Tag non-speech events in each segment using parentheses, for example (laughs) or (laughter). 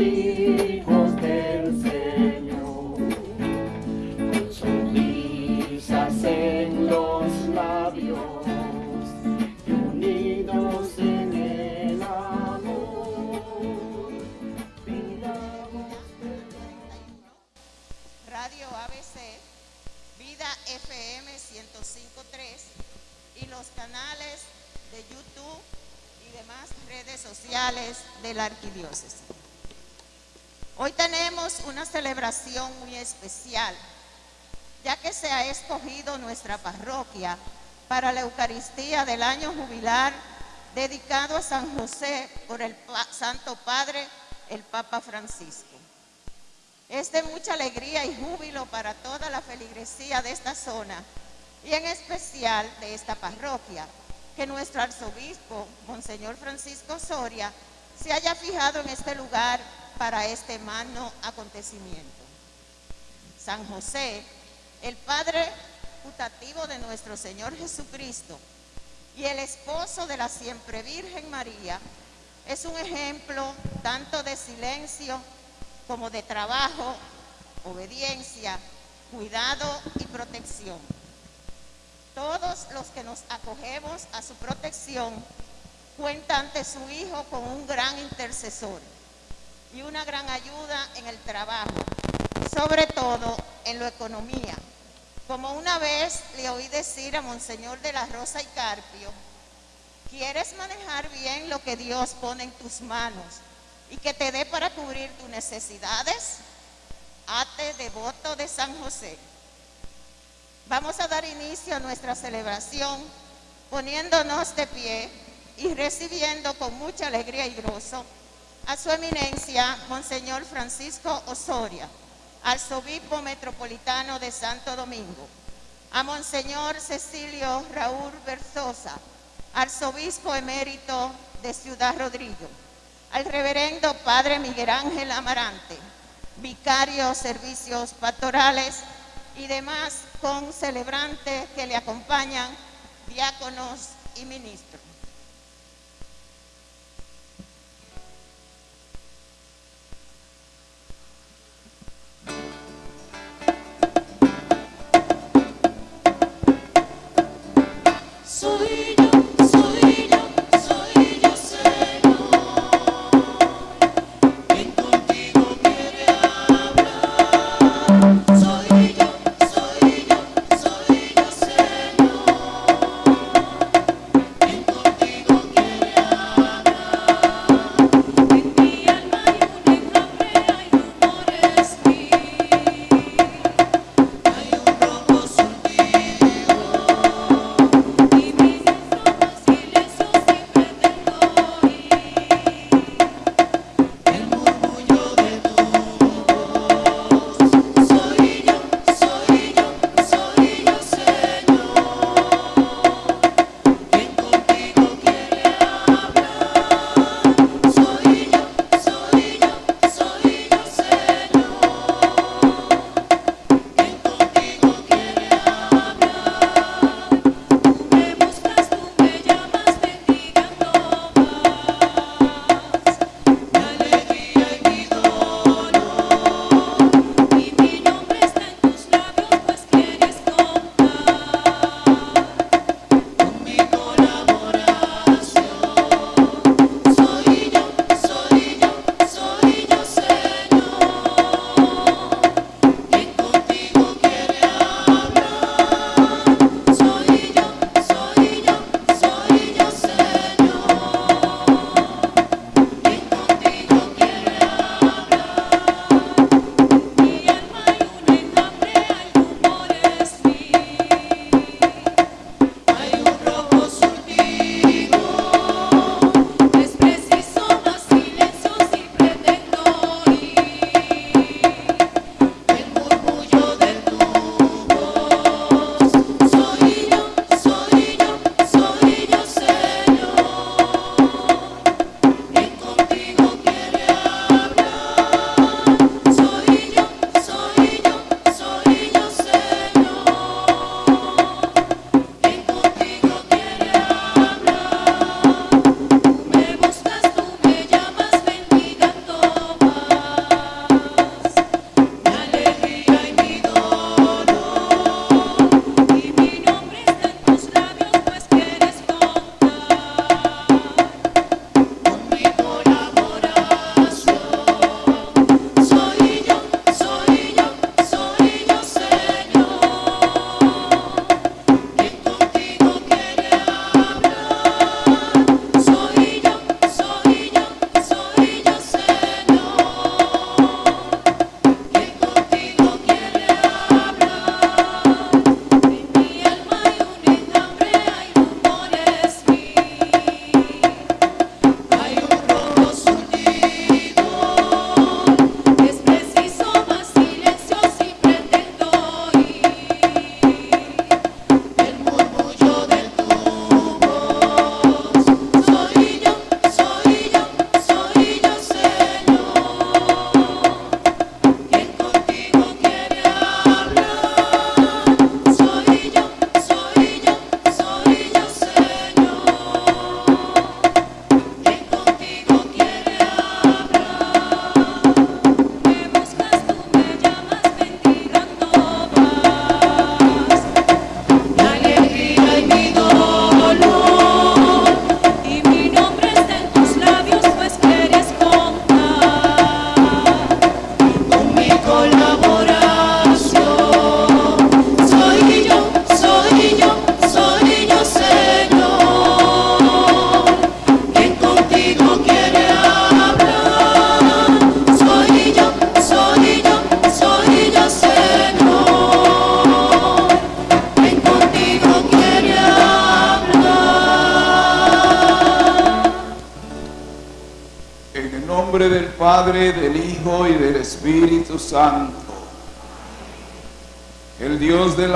hijos del Señor, con sonrisas en los labios y unidos en el amor. Radio ABC, Vida FM 105.3 y los canales de YouTube y demás redes sociales de la arquidiócesis. Hoy tenemos una celebración muy especial, ya que se ha escogido nuestra parroquia para la Eucaristía del año jubilar dedicado a San José por el Santo Padre, el Papa Francisco. Es de mucha alegría y júbilo para toda la feligresía de esta zona y en especial de esta parroquia, que nuestro arzobispo, Monseñor Francisco Soria, se haya fijado en este lugar para este magno acontecimiento. San José, el Padre putativo de nuestro Señor Jesucristo y el esposo de la siempre Virgen María, es un ejemplo tanto de silencio como de trabajo, obediencia, cuidado y protección. Todos los que nos acogemos a su protección cuentan ante su Hijo con un gran intercesor y una gran ayuda en el trabajo, sobre todo en la economía. Como una vez le oí decir a Monseñor de la Rosa y Carpio, ¿quieres manejar bien lo que Dios pone en tus manos y que te dé para cubrir tus necesidades? Ate devoto de San José. Vamos a dar inicio a nuestra celebración poniéndonos de pie y recibiendo con mucha alegría y gozo a su eminencia, Monseñor Francisco Osoria, arzobispo metropolitano de Santo Domingo, a Monseñor Cecilio Raúl Berzosa, arzobispo emérito de Ciudad Rodrigo, al reverendo Padre Miguel Ángel Amarante, vicario servicios pastorales y demás con celebrantes que le acompañan, diáconos y ministros.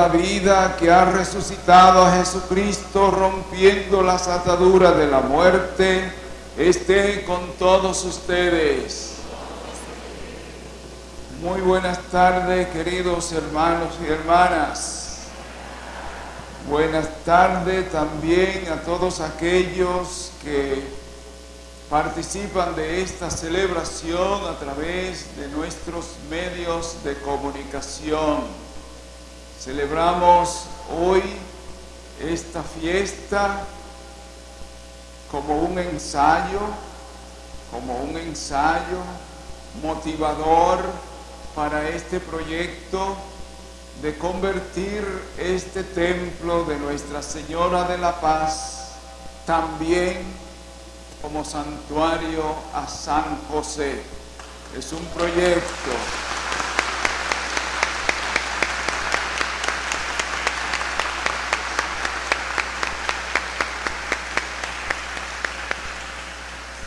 La vida que ha resucitado a Jesucristo rompiendo las ataduras de la muerte, esté con todos ustedes. Muy buenas tardes, queridos hermanos y hermanas. Buenas tardes también a todos aquellos que participan de esta celebración a través de nuestros medios de comunicación. Celebramos hoy esta fiesta como un ensayo, como un ensayo motivador para este proyecto de convertir este templo de Nuestra Señora de la Paz también como santuario a San José. Es un proyecto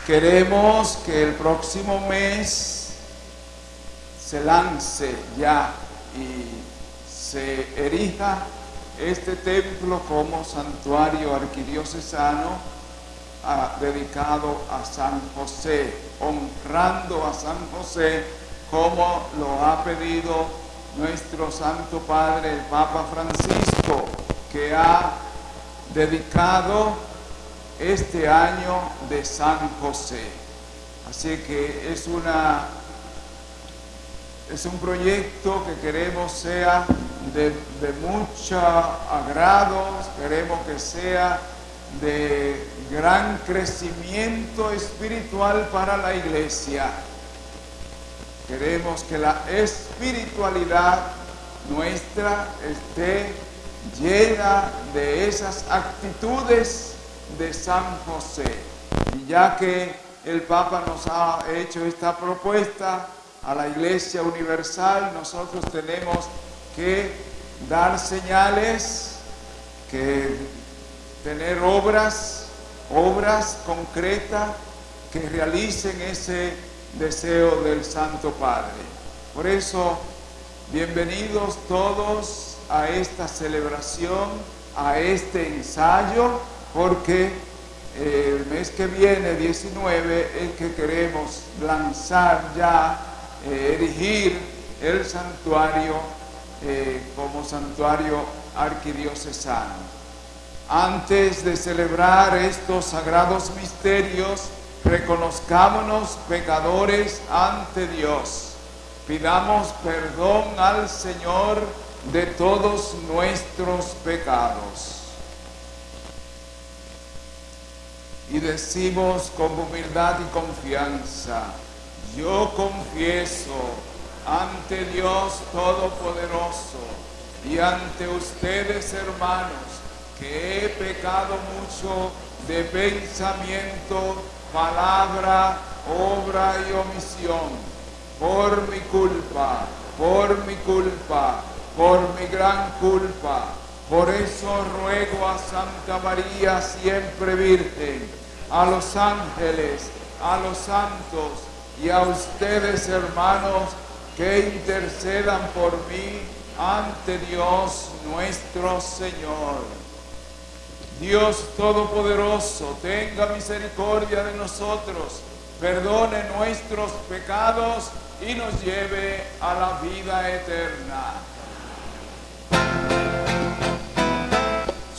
Queremos que el próximo mes se lance ya y se erija este templo como santuario arquidiocesano ah, dedicado a San José, honrando a San José como lo ha pedido nuestro Santo Padre, el Papa Francisco, que ha dedicado este año de San José. Así que es una es un proyecto que queremos sea de, de mucho agrado, queremos que sea de gran crecimiento espiritual para la iglesia. Queremos que la espiritualidad nuestra esté llena de esas actitudes de San José. Y ya que el Papa nos ha hecho esta propuesta a la Iglesia Universal, nosotros tenemos que dar señales, que tener obras, obras concretas que realicen ese deseo del Santo Padre. Por eso, bienvenidos todos a esta celebración, a este ensayo, porque el mes que viene, 19, es que queremos lanzar ya, eh, erigir el santuario eh, como santuario arquidiocesano. Antes de celebrar estos sagrados misterios, reconozcámonos pecadores ante Dios. Pidamos perdón al Señor de todos nuestros pecados. Y decimos con humildad y confianza, yo confieso ante Dios Todopoderoso y ante ustedes hermanos que he pecado mucho de pensamiento, palabra, obra y omisión, por mi culpa, por mi culpa, por mi gran culpa. Por eso ruego a Santa María, siempre Virgen, a los ángeles, a los santos y a ustedes hermanos que intercedan por mí ante Dios nuestro Señor. Dios Todopoderoso, tenga misericordia de nosotros, perdone nuestros pecados y nos lleve a la vida eterna.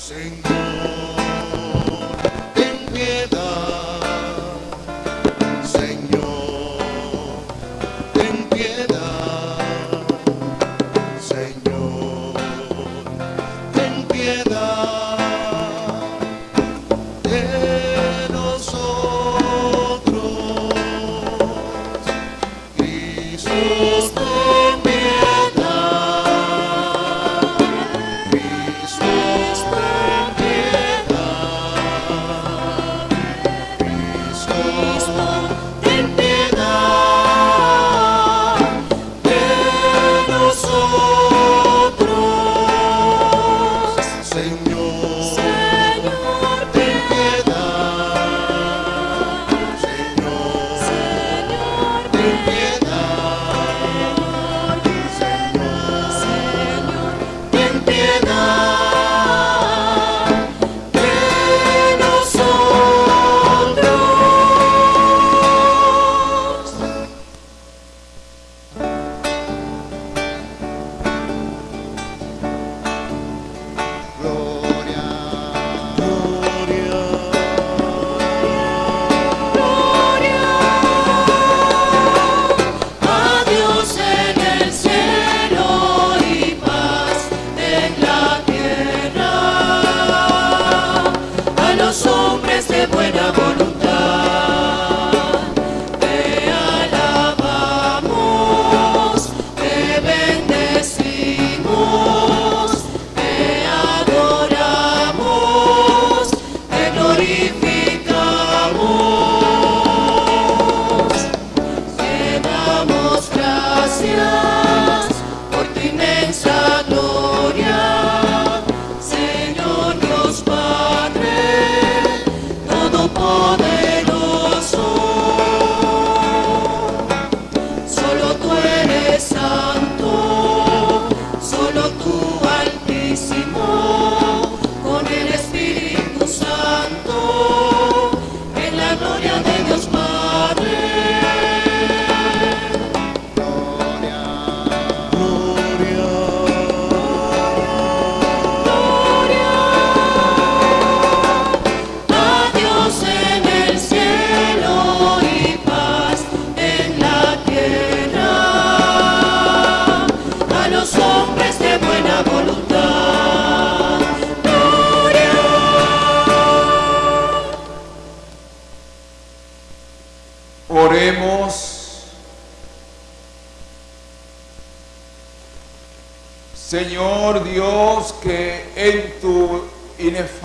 Señor,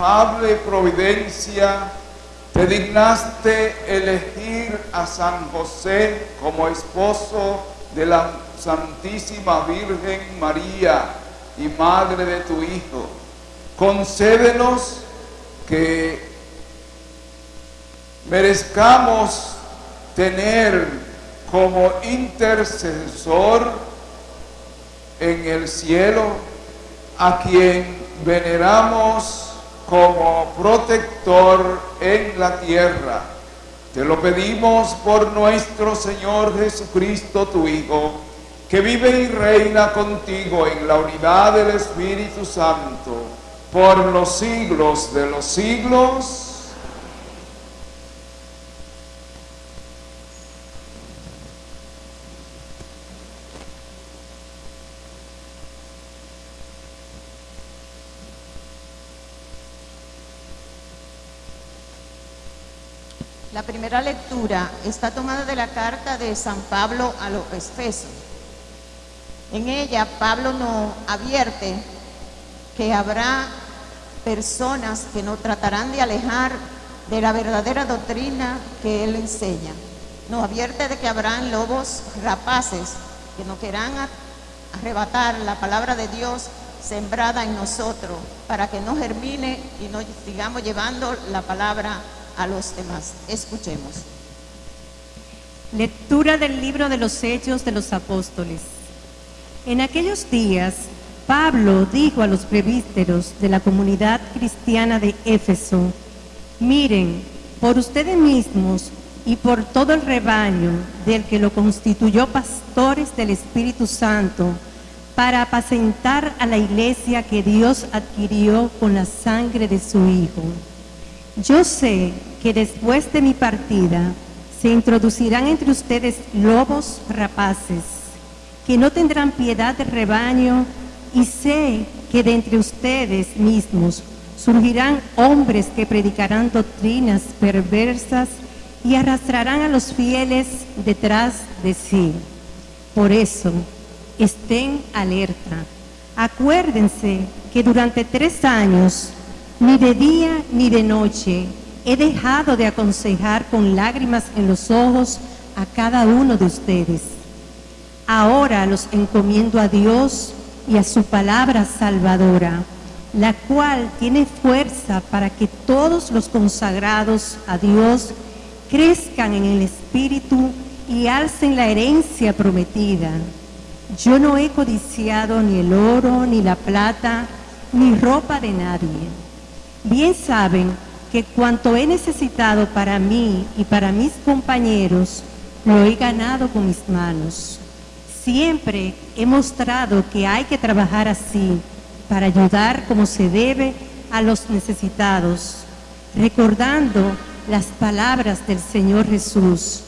inefable providencia te dignaste elegir a San José como esposo de la Santísima Virgen María y Madre de tu Hijo. Concédenos que merezcamos tener como intercesor en el cielo a quien veneramos como protector en la tierra. Te lo pedimos por nuestro Señor Jesucristo, tu Hijo, que vive y reina contigo en la unidad del Espíritu Santo por los siglos de los siglos. La primera lectura está tomada de la carta de San Pablo a los Efesios. En ella Pablo nos advierte que habrá personas que nos tratarán de alejar de la verdadera doctrina que él enseña. Nos advierte de que habrán lobos rapaces que nos querrán arrebatar la palabra de Dios sembrada en nosotros para que no germine y no sigamos llevando la palabra a los demás. Escuchemos. Lectura del libro de los Hechos de los Apóstoles. En aquellos días, Pablo dijo a los presbíteros de la comunidad cristiana de Éfeso, miren, por ustedes mismos y por todo el rebaño del que lo constituyó pastores del Espíritu Santo, para apacentar a la iglesia que Dios adquirió con la sangre de su Hijo. Yo sé que después de mi partida se introducirán entre ustedes lobos rapaces, que no tendrán piedad del rebaño, y sé que de entre ustedes mismos surgirán hombres que predicarán doctrinas perversas y arrastrarán a los fieles detrás de sí. Por eso, estén alerta. Acuérdense que durante tres años, ni de día ni de noche, he dejado de aconsejar con lágrimas en los ojos a cada uno de ustedes. Ahora los encomiendo a Dios y a su palabra salvadora, la cual tiene fuerza para que todos los consagrados a Dios crezcan en el Espíritu y alcen la herencia prometida. Yo no he codiciado ni el oro, ni la plata, ni ropa de nadie. Bien saben que cuanto he necesitado para mí y para mis compañeros, lo he ganado con mis manos. Siempre he mostrado que hay que trabajar así para ayudar como se debe a los necesitados, recordando las palabras del Señor Jesús.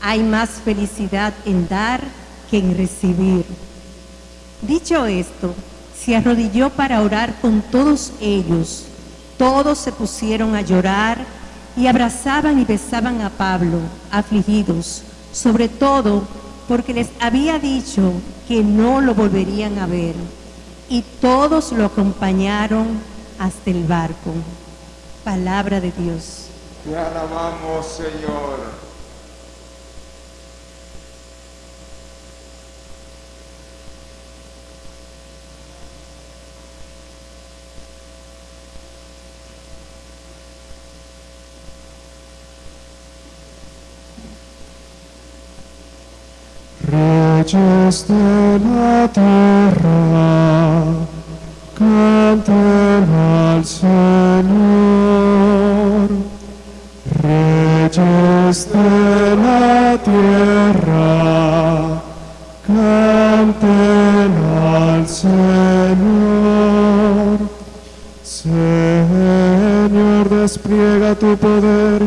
Hay más felicidad en dar que en recibir. Dicho esto, se arrodilló para orar con todos ellos. Todos se pusieron a llorar y abrazaban y besaban a Pablo, afligidos, sobre todo porque les había dicho que no lo volverían a ver. Y todos lo acompañaron hasta el barco. Palabra de Dios. Te alabamos, Señor. Reyes de la tierra, canten al Señor. Reyes de la tierra, canten al Señor. Señor, despliega tu poder,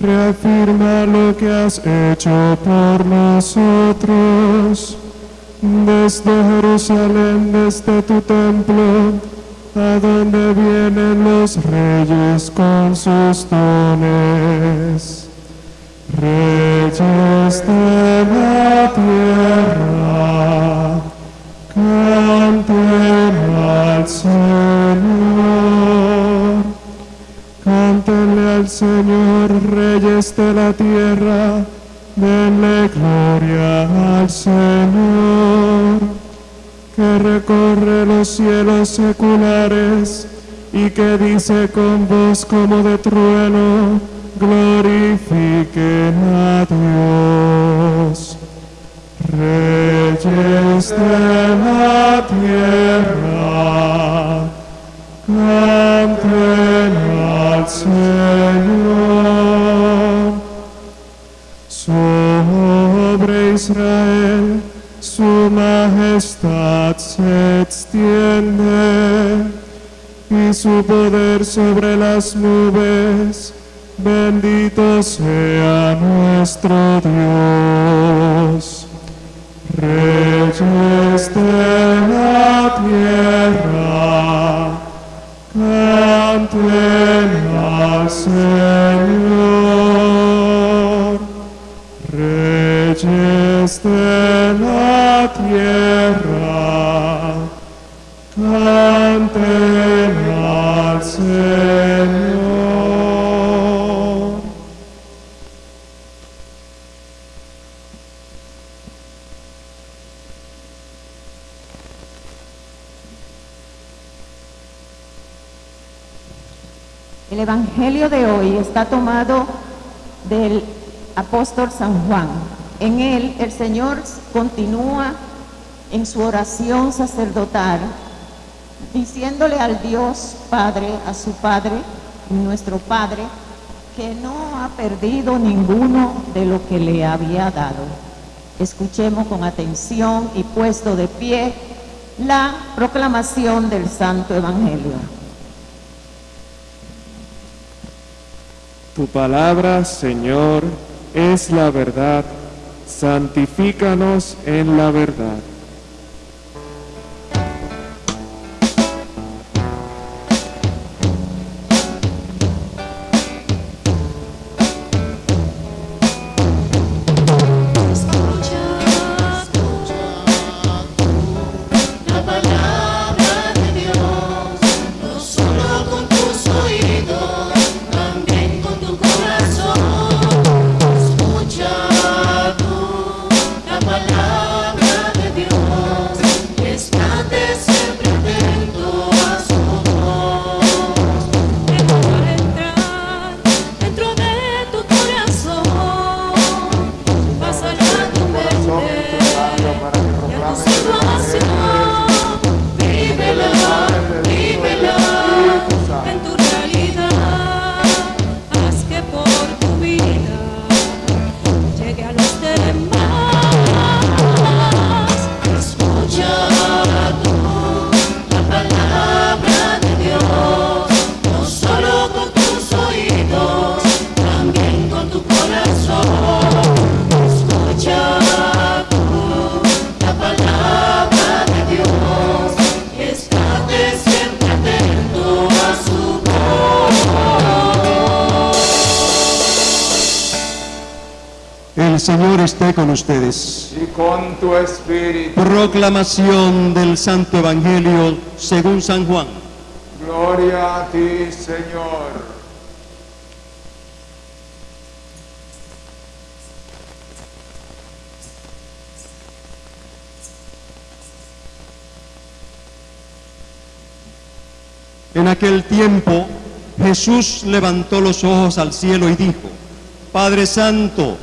reafirma lo que has hecho por nosotros. Desde Jerusalén, desde tu templo, a donde vienen los reyes con sus dones. Reyes de la tierra, canten al Señor. Al Señor, reyes de la tierra, denle gloria al Señor, que recorre los cielos seculares y que dice con voz como de trueno, glorifiquen a Dios. Reyes de la tierra, canten Señor. Sobre Israel su majestad se extiende y su poder sobre las nubes. Bendito sea nuestro Dios. Reyes de la tierra, Antena, Señor, Reyes de la tierra, Evangelio de hoy está tomado del apóstol San Juan. En él el Señor continúa en su oración sacerdotal, diciéndole al Dios Padre, a su Padre, nuestro Padre, que no ha perdido ninguno de lo que le había dado. Escuchemos con atención y puesto de pie la proclamación del Santo Evangelio. Tu palabra, Señor, es la verdad. Santifícanos en la verdad. Proclamación del Santo Evangelio según San Juan. Gloria a ti, Señor. En aquel tiempo Jesús levantó los ojos al cielo y dijo, Padre Santo,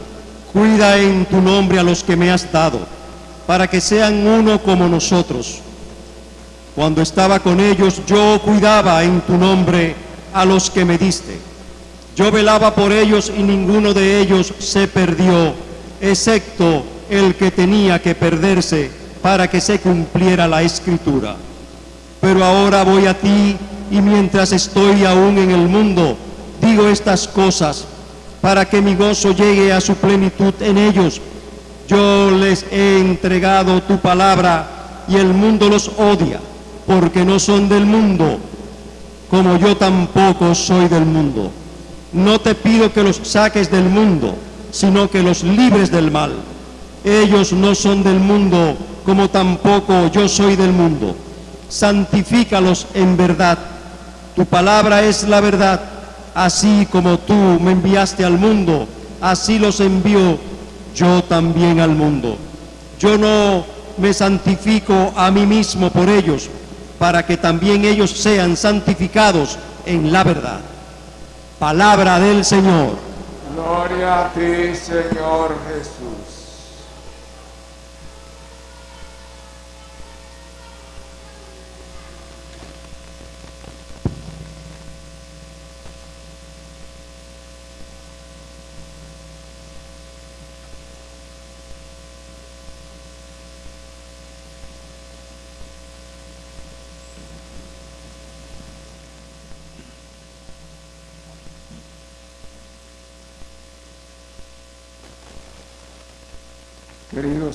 cuida en tu nombre a los que me has dado, para que sean uno como nosotros. Cuando estaba con ellos, yo cuidaba en tu nombre a los que me diste. Yo velaba por ellos y ninguno de ellos se perdió, excepto el que tenía que perderse para que se cumpliera la escritura. Pero ahora voy a ti y mientras estoy aún en el mundo, digo estas cosas para que mi gozo llegue a su plenitud en ellos. Yo les he entregado tu palabra y el mundo los odia, porque no son del mundo, como yo tampoco soy del mundo. No te pido que los saques del mundo, sino que los libres del mal. Ellos no son del mundo, como tampoco yo soy del mundo. santifícalos en verdad. Tu palabra es la verdad, así como tú me enviaste al mundo, así los envío yo también al mundo. Yo no me santifico a mí mismo por ellos, para que también ellos sean santificados en la verdad. Palabra del Señor. Gloria a ti, Señor Jesús.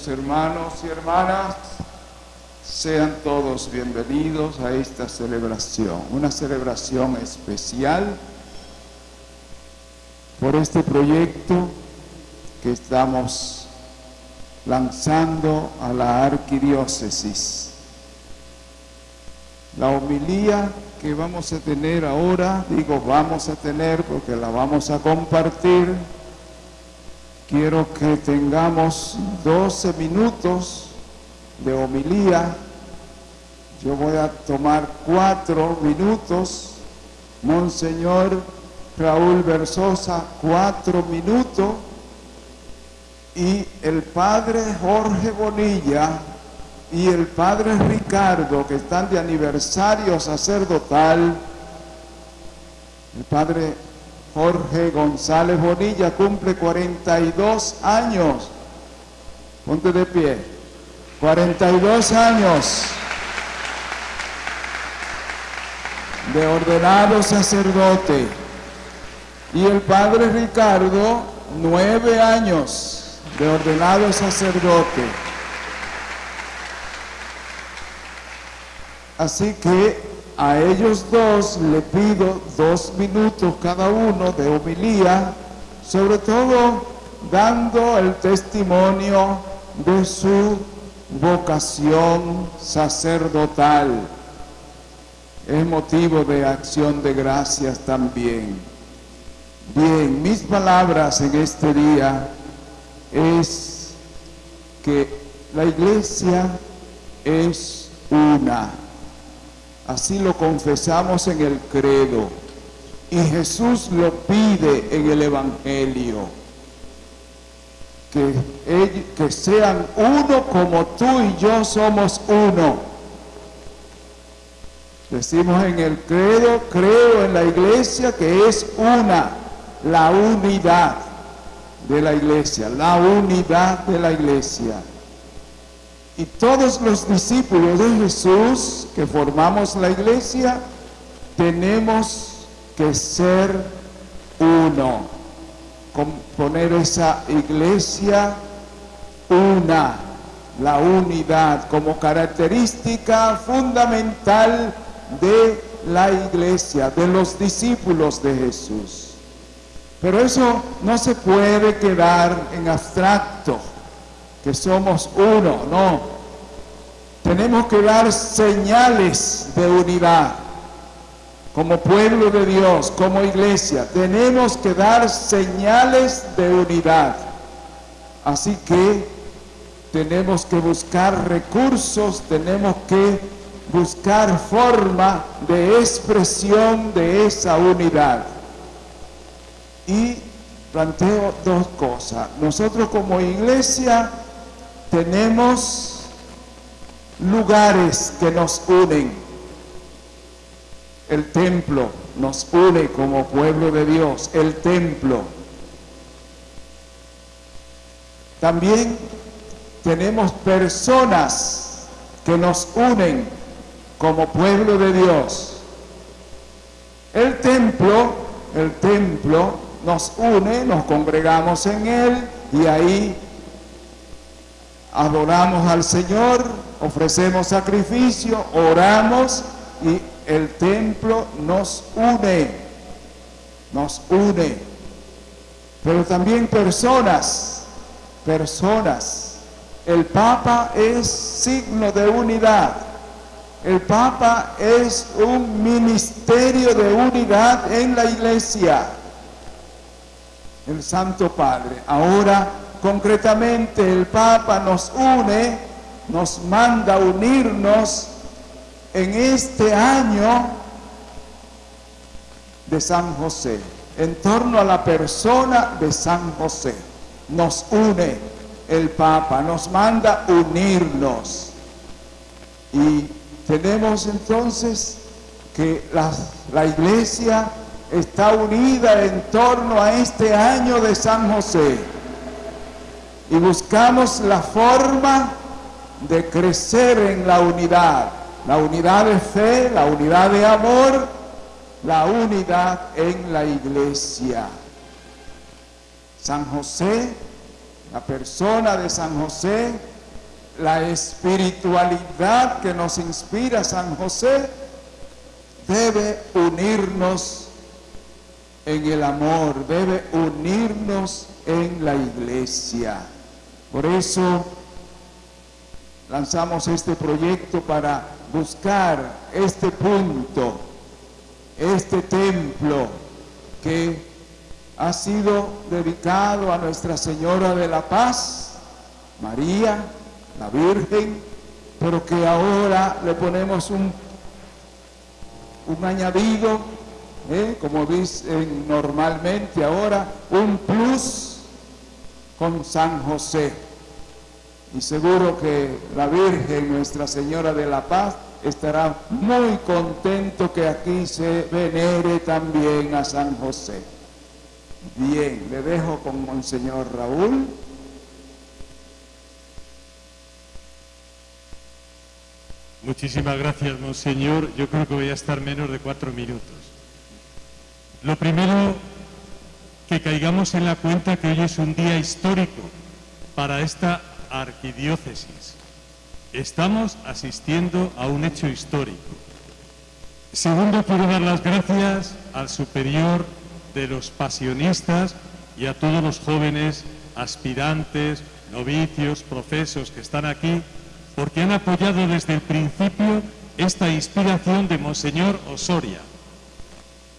Hermanos y hermanas, sean todos bienvenidos a esta celebración, una celebración especial por este proyecto que estamos lanzando a la arquidiócesis. La homilía que vamos a tener ahora, digo vamos a tener porque la vamos a compartir, quiero que tengamos 12 minutos de homilía. Yo voy a tomar cuatro minutos. Monseñor Raúl Versosa, cuatro minutos. Y el padre Jorge Bonilla y el padre Ricardo, que están de aniversario sacerdotal, el padre Jorge González Bonilla cumple 42 años. Ponte de pie. 42 años de ordenado sacerdote. Y el padre Ricardo, nueve años de ordenado sacerdote. Así que a ellos dos le pido dos minutos cada uno de homilía, sobre todo dando el testimonio de su vocación sacerdotal. Es motivo de acción de gracias también. Bien, mis palabras en este día es que la iglesia es una. Así lo confesamos en el credo. Y Jesús lo pide en el Evangelio. Que, sean uno como tú y yo somos uno. Decimos en el credo, creo en la iglesia que es una, la unidad de la iglesia, la unidad de la iglesia. Y todos los discípulos de Jesús que formamos la iglesia, tenemos que ser uno, componer esa iglesia una, la unidad como característica fundamental de la iglesia, de los discípulos de Jesús. Pero eso no se puede quedar en abstracto, que somos uno, no. Tenemos que dar señales de unidad. Como pueblo de Dios, como iglesia, tenemos que dar señales de unidad. Así que tenemos que buscar recursos, tenemos que buscar forma de expresión de esa unidad. Y planteo dos cosas. Nosotros como iglesia tenemos lugares que nos unen. El templo nos une como pueblo de Dios, el templo. También tenemos personas que nos unen como pueblo de Dios. El templo, el templo nos une, nos congregamos en él y ahí adoramos al Señor, ofrecemos sacrificio, oramos y el templo nos une, nos une. Pero también personas, personas. El Papa es signo de unidad. El Papa es un ministerio de unidad en la iglesia. El Santo Padre. Ahora, concretamente, el Papa nos une, nos manda unirnos en este año de San José, en torno a la persona de San José. Nos une el Papa, nos manda unirnos. Y tenemos entonces que la iglesia está unida en torno a este año de San José. Y buscamos la forma de crecer en la unidad, la unidad de fe, la unidad de amor, la unidad en la iglesia. San José, la persona de San José, la espiritualidad que nos inspira San José, debe unirnos en el amor, debe unirnos en la iglesia. Por eso lanzamos este proyecto para buscar este punto, este templo que ha sido dedicado a Nuestra Señora de la Paz, María, la Virgen, pero que ahora le ponemos un, un añadido, ¿eh? como dicen normalmente ahora, un plus con San José. Y seguro que la Virgen, Nuestra Señora de la Paz, estará muy contento que aquí se venere también a San José. Bien, le dejo con Monseñor Raúl. Muchísimas gracias, Monseñor. Yo creo que voy a estar menos de cuatro minutos. Lo primero, que caigamos en la cuenta que hoy es un día histórico para esta arquidiócesis. Estamos asistiendo a un hecho histórico. Segundo, quiero dar las gracias al superior de los pasionistas y a todos los jóvenes aspirantes, novicios, profesos que están aquí, porque han apoyado desde el principio esta inspiración de Monseñor Osoria.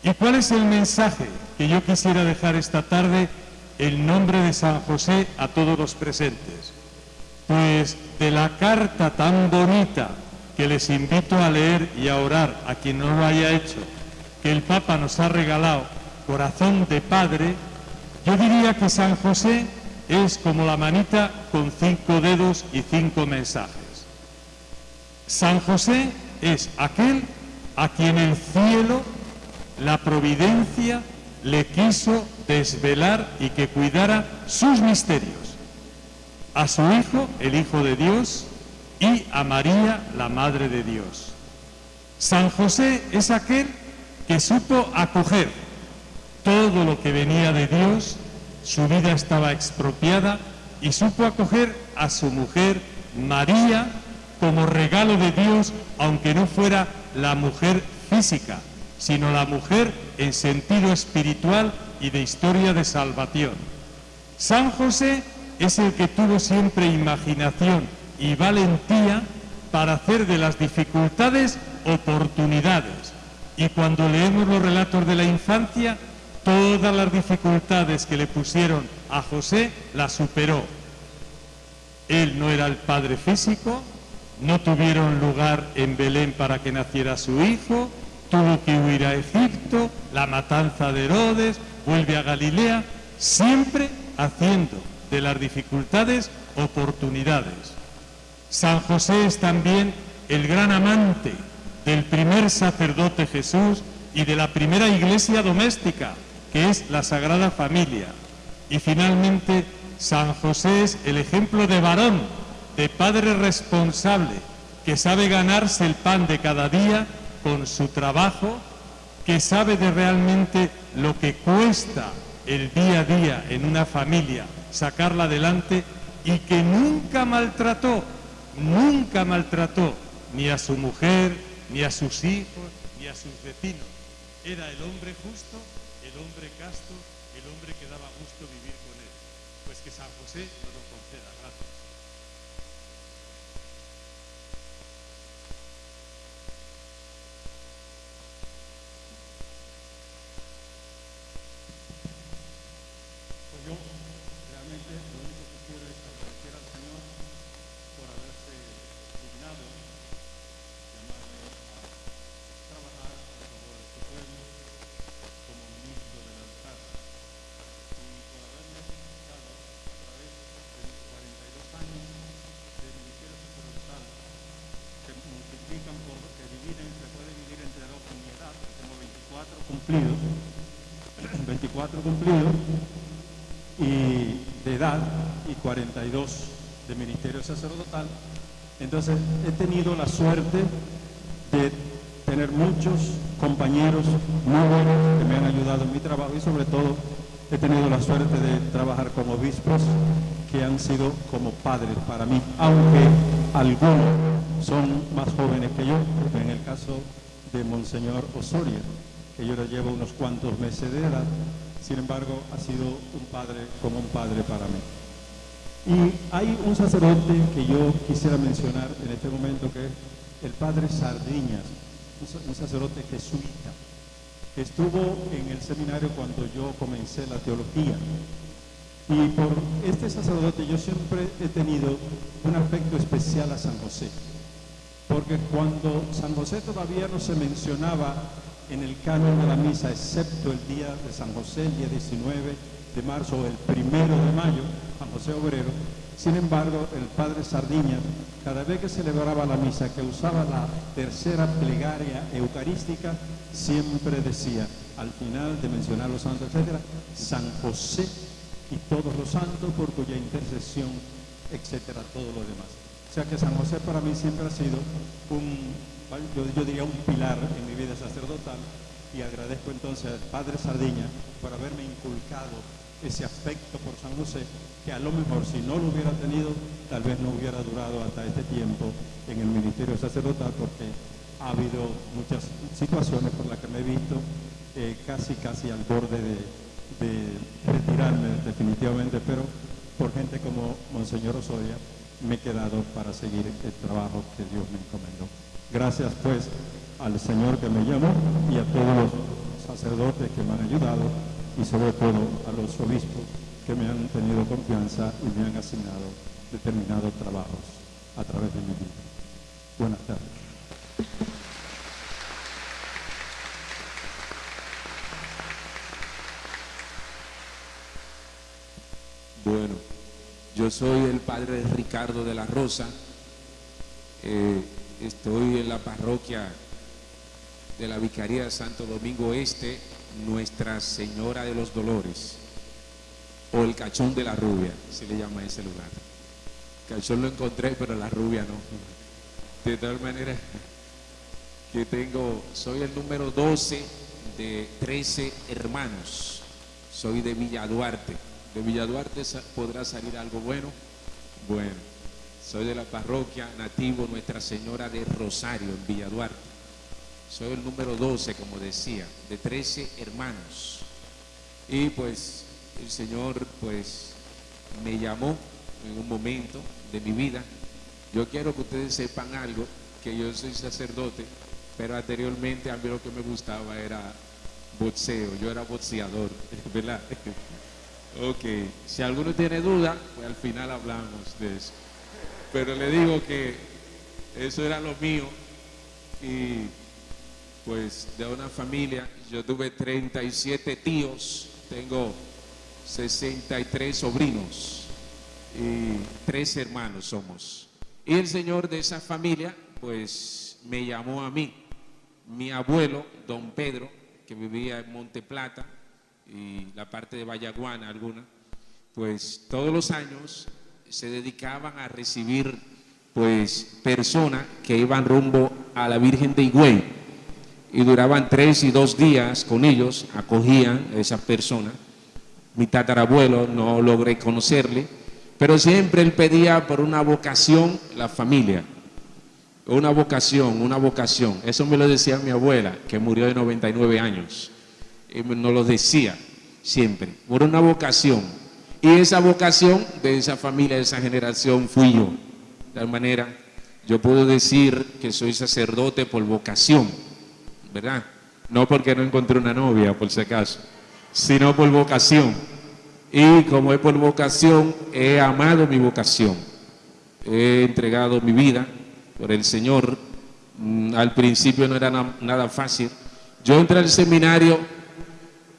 ¿Y cuál es el mensaje que yo quisiera dejar esta tarde en nombre de San José a todos los presentes? Pues de la carta tan bonita que les invito a leer y a orar a quien no lo haya hecho, que el Papa nos ha regalado, corazón de padre, yo diría que San José es como la manita con cinco dedos y cinco mensajes. San José es aquel a quien el cielo, la providencia, le quiso desvelar y que cuidara sus misterios. A su Hijo, el Hijo de Dios, y a María, la Madre de Dios. San José es aquel que supo acoger todo lo que venía de Dios, su vida estaba expropiada y supo acoger a su mujer María como regalo de Dios, aunque no fuera la mujer física, sino la mujer en sentido espiritual y de historia de salvación. San José es el que tuvo siempre imaginación y valentía para hacer de las dificultades oportunidades. Y cuando leemos los relatos de la infancia, todas las dificultades que le pusieron a José las superó. Él no era el padre físico, no tuvieron lugar en Belén para que naciera su hijo, tuvo que huir a Egipto, la matanza de Herodes, vuelve a Galilea, siempre haciendo de las dificultades oportunidades. San José es también el gran amante del primer sacerdote Jesús y de la primera iglesia doméstica, que es la Sagrada Familia. Y finalmente, San José es el ejemplo de varón, de padre responsable, que sabe ganarse el pan de cada día con su trabajo, que sabe de realmente lo que cuesta el día a día en una familia sacarla adelante y que nunca maltrató, nunca maltrató ni a su mujer, ni a sus hijos, ni a sus vecinos. Era el hombre justo, el hombre casto, el hombre que daba gusto vivir con él. Pues que San José nos lo conceda. Gracias. yo realmente lo único que quiero es agradecer al Señor por haberse dignado llamarme a trabajar a favor de este pueblo como ministro del altar y por haberme dado a través de mis 42 años de ministerio sacerdotal que multiplican por que dividen, se puede dividir entre dos con mi edad, que tengo 24 cumplidos, 24 cumplidos y de edad y 42 de ministerio sacerdotal. Entonces he tenido la suerte de tener muchos compañeros muy buenos que me han ayudado en mi trabajo y sobre todo he tenido la suerte de trabajar con obispos que han sido como padres para mí, aunque algunos son más jóvenes que yo, en el caso de Monseñor Osoria, que yo le llevo unos cuantos meses de edad, sin embargo ha sido un padre como un padre para mí. Y hay un sacerdote que yo quisiera mencionar en este momento que es el padre Sardiñas, un sa- un sacerdote jesuita, que estuvo en el seminario cuando yo comencé la teología. Y por este sacerdote yo siempre he tenido un afecto especial a San José, porque cuando San José todavía no se mencionaba en el canon de la misa, excepto el día de San José, el día 19 de marzo o el primero de mayo, San José Obrero, sin embargo, el padre Sardiña, cada vez que celebraba la misa, que usaba la tercera plegaria eucarística, siempre decía, al final de mencionar los santos, etcétera, San José y todos los santos por cuya intercesión, etcétera, todo lo demás. O sea que San José para mí siempre ha sido un, yo, yo diría un pilar en mi vida sacerdotal y agradezco entonces al Padre Sardiña por haberme inculcado ese afecto por San José, que a lo mejor si no lo hubiera tenido, tal vez no hubiera durado hasta este tiempo en el ministerio sacerdotal, porque ha habido muchas situaciones por las que me he visto eh, casi, casi al borde de, de retirarme definitivamente, pero por gente como Monseñor Osoria me he quedado para seguir el trabajo que Dios me encomendó. Gracias pues al Señor que me llamó y a todos los sacerdotes que me han ayudado y sobre todo a los obispos que me han tenido confianza y me han asignado determinados trabajos a través de mi vida. Buenas tardes. Bueno, yo soy el padre Ricardo de la Rosa. Eh, estoy en la parroquia de la Vicaría de Santo Domingo Este, Nuestra Señora de los Dolores, o el Cachón de la Rubia, se le llama ese lugar. Cachón lo encontré, pero la rubia no. De tal manera que tengo, soy el número 12 de 13 hermanos. Soy de Villa Duarte. De Villa Duarte podrá salir algo bueno. Bueno, soy de la parroquia nativo Nuestra Señora de Rosario en Villa Duarte. Soy el número 12, como decía, de 13 hermanos. Y pues el Señor pues me llamó en un momento de mi vida. Yo quiero que ustedes sepan algo, que yo soy sacerdote, pero anteriormente a mí lo que me gustaba era boxeo, yo era boxeador, (laughs) ¿verdad? (laughs) Ok, si alguno tiene duda, pues al final hablamos de eso. Pero le digo que eso era lo mío y pues de una familia, yo tuve 37 tíos, tengo 63 sobrinos y tres hermanos somos. Y el señor de esa familia, pues me llamó a mí, mi abuelo, don Pedro, que vivía en Monte Plata y la parte de Vallaguana alguna, pues todos los años se dedicaban a recibir pues personas que iban rumbo a la Virgen de Higüey y duraban tres y dos días con ellos, acogían a esas personas. Mi tatarabuelo no logré conocerle, pero siempre él pedía por una vocación la familia. Una vocación, una vocación. Eso me lo decía mi abuela, que murió de 99 años. Y nos lo decía siempre, por una vocación. Y esa vocación de esa familia, de esa generación, fui yo. De tal manera, yo puedo decir que soy sacerdote por vocación, ¿verdad? No porque no encontré una novia, por si acaso, sino por vocación. Y como es por vocación, he amado mi vocación. He entregado mi vida por el Señor. Mm, Al principio no era na- nada fácil. Yo entré al seminario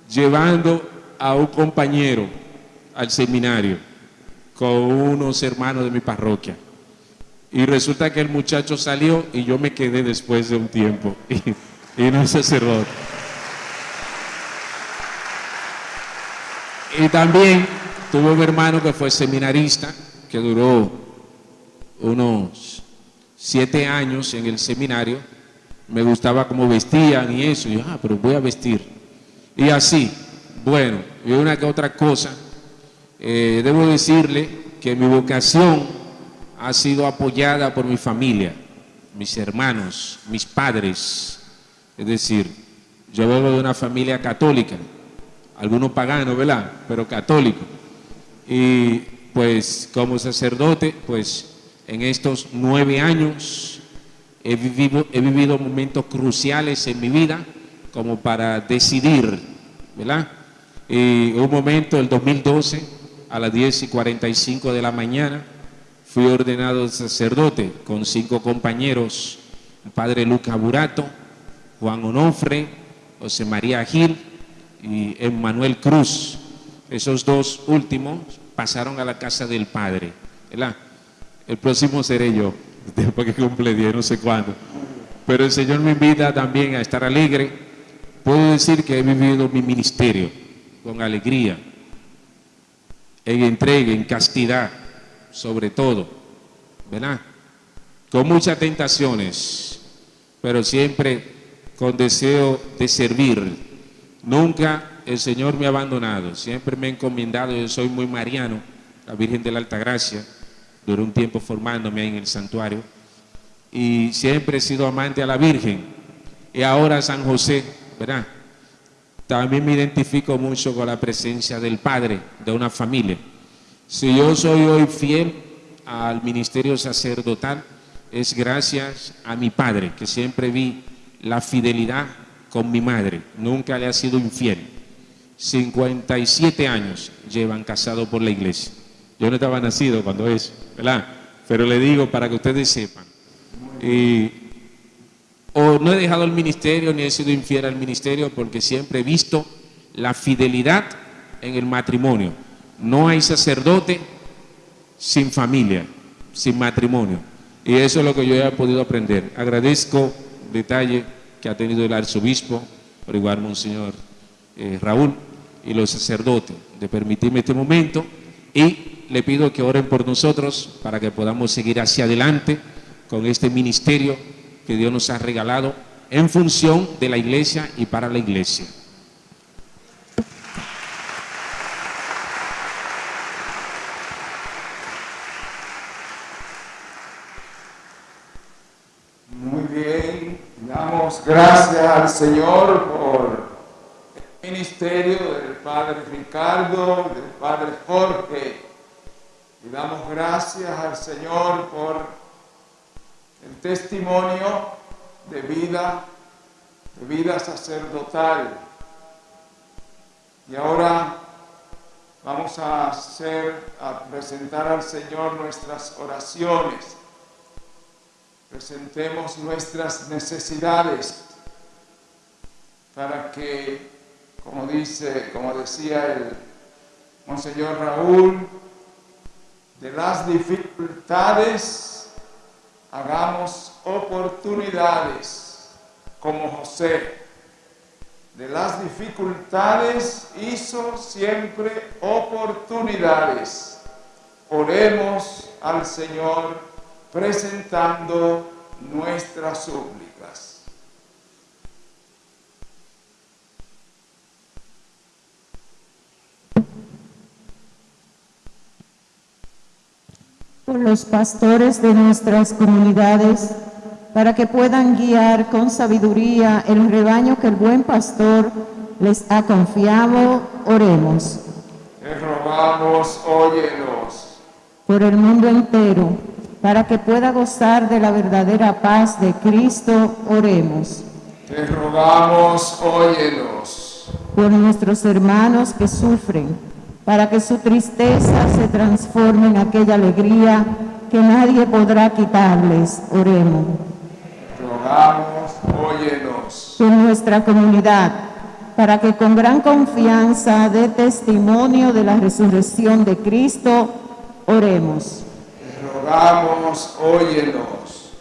llevando a un compañero al seminario con unos hermanos de mi parroquia. Y resulta que el muchacho salió y yo me quedé después de un tiempo (laughs) y, y no es sacerdote. Y también tuve un hermano que fue seminarista, que duró unos siete años en el seminario. Me gustaba cómo vestían y eso. Y yo, ah, pero voy a vestir. Y así, bueno, y una que otra cosa. eh, debo decirle que mi vocación ha sido apoyada por mi familia, mis hermanos, mis padres. Es decir, yo vengo de una familia católica, algunos paganos, ¿verdad? Pero católico. Y pues como sacerdote, pues en estos nueve años he vivido, he vivido momentos cruciales en mi vida como para decidir, ¿verdad? Y un momento, el 2012, a las 10 y 45 de la mañana, fui ordenado sacerdote con cinco compañeros, padre Lucas Burato, Juan Onofre, José María Gil y Emmanuel Cruz. Esos dos últimos pasaron a la casa del Padre. ¿verdad? El próximo seré yo, (laughs) después que cumple 10, no sé cuándo. Pero el Señor me invita también a estar alegre. Puedo decir que he vivido mi ministerio con alegría, en entrega, en castidad, sobre todo, ¿verdad? Con muchas tentaciones, pero siempre con deseo de servir. Nunca el Señor me ha abandonado, siempre me ha encomendado, yo soy muy mariano, la Virgen de la Alta Gracia, duré un tiempo formándome en el santuario, y siempre he sido amante a la Virgen, y ahora San José, ¿verdad? También me identifico mucho con la presencia del Padre de una familia. Si yo soy hoy fiel al ministerio sacerdotal, es gracias a mi padre, que siempre vi la fidelidad con mi madre, nunca le ha sido infiel. 57 años llevan casado por la iglesia. Yo no estaba nacido cuando eso, ¿verdad? Pero le digo para que ustedes sepan. O no he dejado el ministerio ni he sido infiel al ministerio porque siempre he visto la fidelidad en el matrimonio. No hay sacerdote sin familia, sin matrimonio. Y eso es lo que yo he podido aprender. Agradezco detalle que ha tenido el arzobispo, por igual Monseñor eh, Raúl, y los sacerdotes de permitirme este momento y le pido que oren por nosotros para que podamos seguir hacia adelante con este ministerio que Dios nos ha regalado en función de la iglesia y para la iglesia. Muy bien, gracias al Señor por el ministerio del Padre Ricardo, del Padre Jorge. Y damos gracias al Señor por el testimonio de vida, de vida sacerdotal. Y ahora vamos a hacer, a presentar al Señor nuestras oraciones. Presentemos nuestras necesidades para que, como dice, como decía el Monseñor Raúl, de las dificultades hagamos oportunidades como José. De las dificultades hizo siempre oportunidades. Oremos al Señor presentando nuestras súplicas. por los pastores de nuestras comunidades, para que puedan guiar con sabiduría el rebaño que el buen pastor les ha confiado, oremos. Te rogamos, óyenos. Por el mundo entero, para que pueda gozar de la verdadera paz de Cristo, oremos. Te rogamos, óyenos. Por nuestros hermanos que sufren, para que su tristeza se transforme en aquella alegría que nadie podrá quitarles. Oremos. Rogamos, óyenos. En nuestra comunidad, para que con gran confianza dé testimonio de la resurrección de Cristo, oremos. Rogamos, óyenos.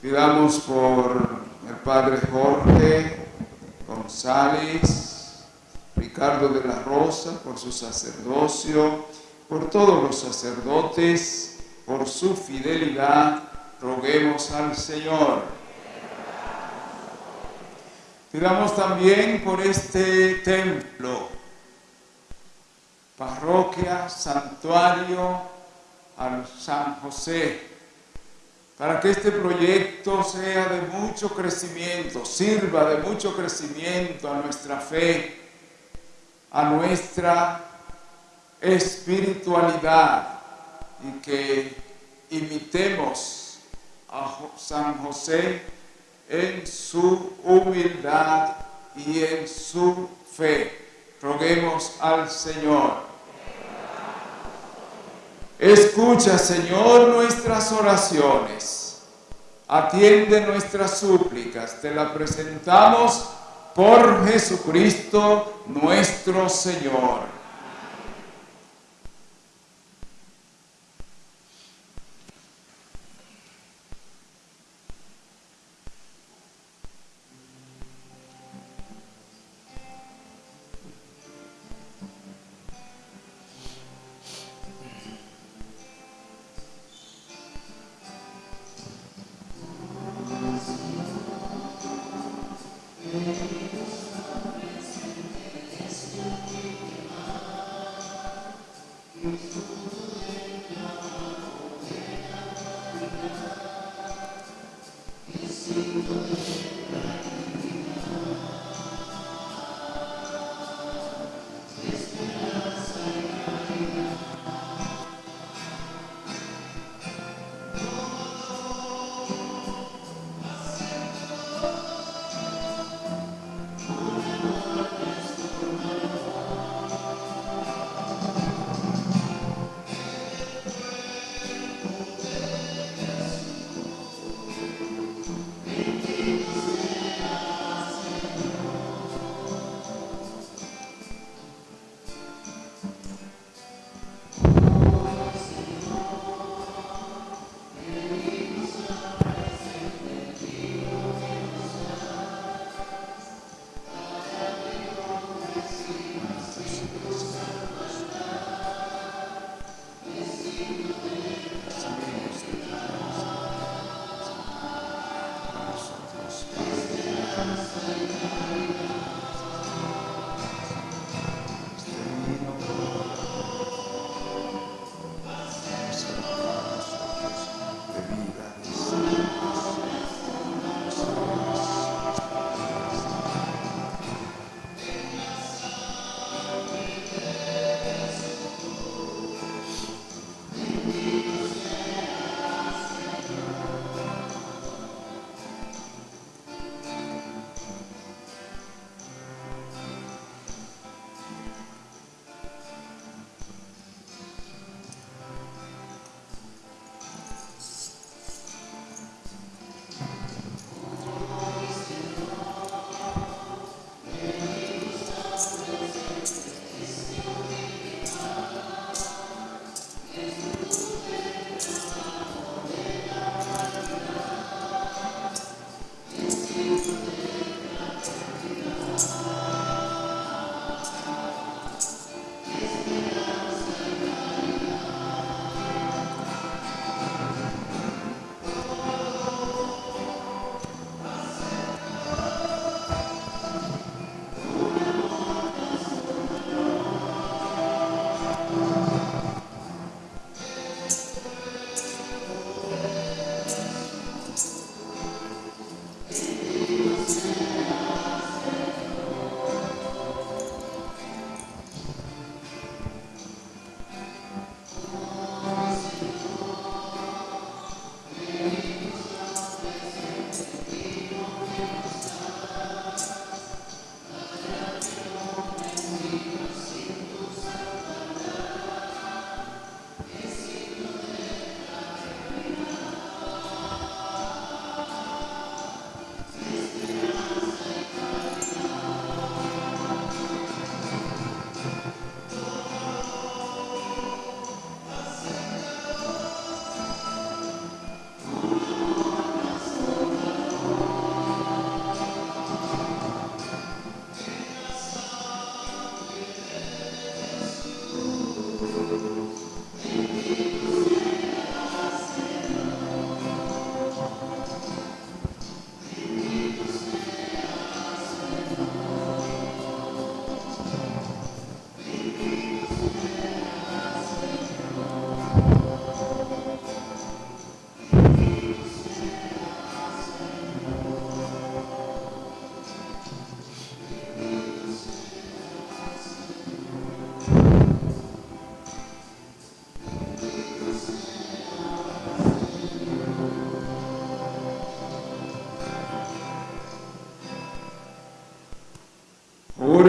Pidamos por el Padre Jorge González, Ricardo de la Rosa, por su sacerdocio, por todos los sacerdotes, por su fidelidad, roguemos al Señor. Pidamos también por este templo, parroquia, santuario al San José, para que este proyecto sea de mucho crecimiento, sirva de mucho crecimiento a nuestra fe, a nuestra espiritualidad y que imitemos a San José en su humildad y en su fe. Roguemos al Señor. Escucha, Señor, nuestras oraciones. Atiende nuestras súplicas. Te la presentamos por Jesucristo nuestro Señor.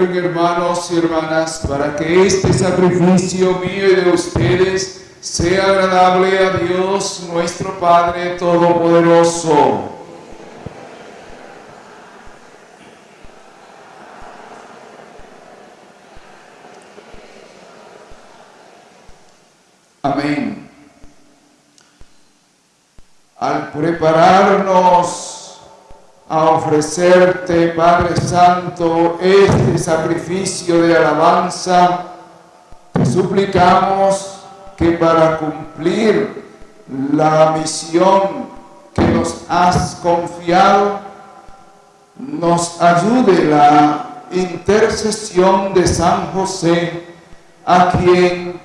Hermanos y hermanas para que este sacrificio mío y de ustedes sea agradable a Dios nuestro Padre Todopoderoso. Amén. Al prepararnos a ofrecerte, Padre Santo, este sacrificio de alabanza, te suplicamos que para cumplir la misión que nos has confiado, nos ayude la intercesión de San José, a quien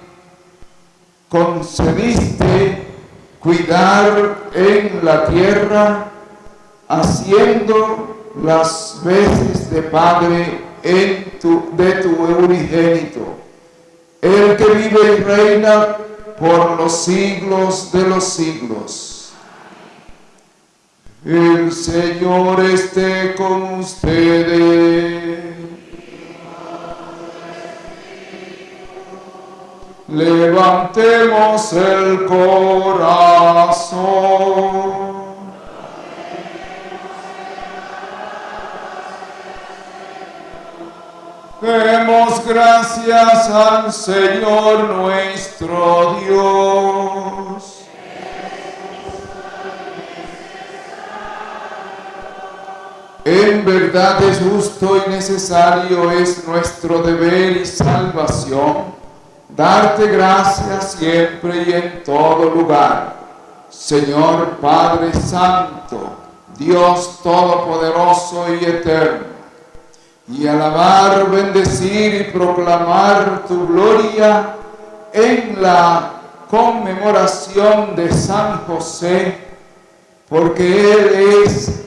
concediste cuidar en la tierra, haciendo las veces de Padre de tu unigénito, el que vive y reina por los siglos de los siglos. El Señor esté con ustedes. Levantemos el corazón. Demos gracias al Señor nuestro Dios. En verdad es justo y necesario, es nuestro deber y salvación darte gracias siempre y en todo lugar. Señor Padre Santo, Dios Todopoderoso y Eterno, y alabar, bendecir y proclamar tu gloria en la conmemoración de San José, porque Él es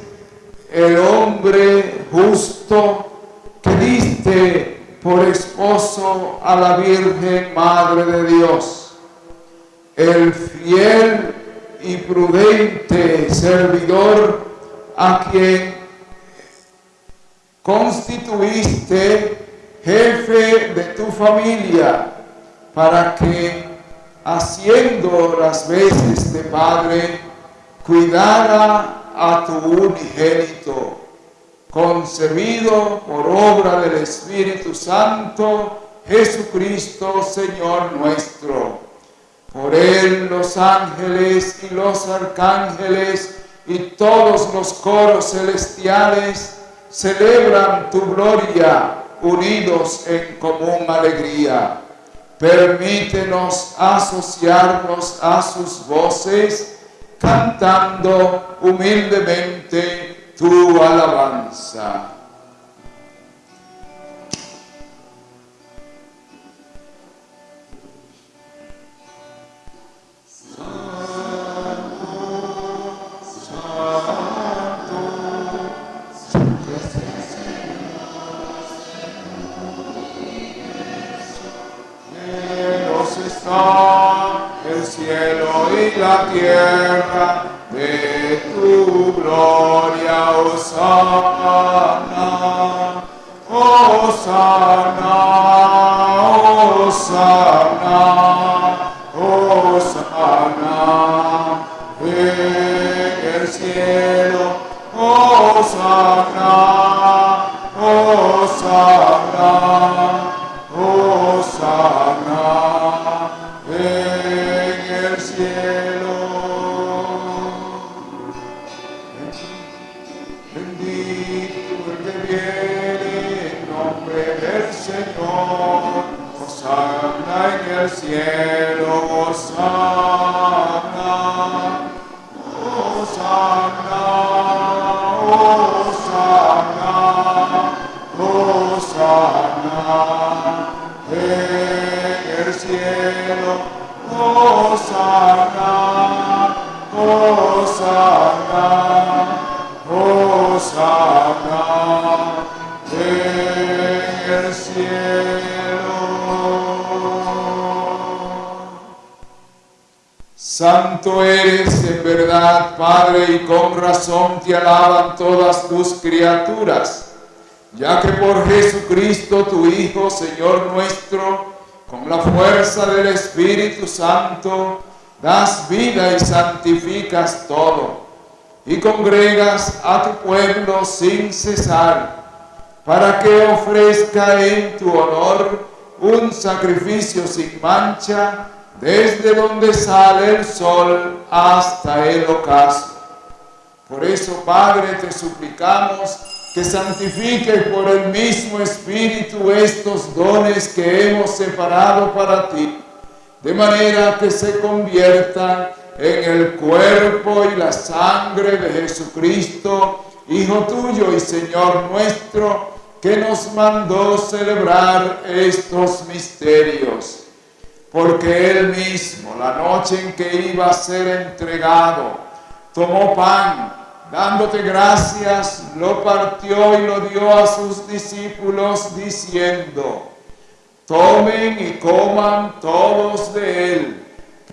el hombre justo que diste por esposo a la Virgen Madre de Dios, el fiel y prudente servidor a quien constituiste jefe de tu familia para que haciendo las veces de padre cuidara a tu unigénito concebido por obra del Espíritu Santo, Jesucristo, Señor nuestro. Por él los ángeles y los arcángeles y todos los coros celestiales celebran tu gloria unidos en común alegría. Permítenos asociarnos a sus voces cantando humildemente tu alabanza. Tierra alaban todas tus criaturas ya que por Jesucristo tu Hijo, Señor nuestro, con la fuerza del Espíritu Santo, das vida y santificas todo, y congregas a tu pueblo sin cesar, para que ofrezca en tu honor un sacrificio sin mancha, desde donde sale el sol hasta el ocaso. Por eso, Padre, te suplicamos que santifiques por el mismo Espíritu estos dones que hemos separado para ti, de manera que se conviertan en el cuerpo y la sangre de Jesucristo, Hijo tuyo y Señor nuestro, que nos mandó celebrar estos misterios. Porque Él mismo, la noche en que iba a ser entregado, tomó pan, dándote gracias, lo partió y lo dio a sus discípulos diciendo, tomen y coman todos de él,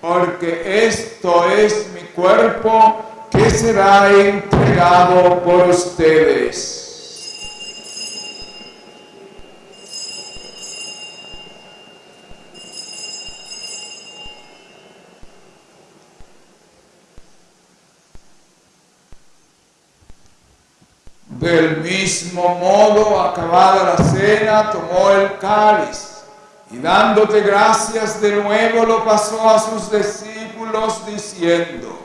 porque esto es mi cuerpo que será entregado por ustedes. Del mismo modo, acabada la cena, tomó el cáliz y dándote gracias de nuevo lo pasó a sus discípulos diciendo,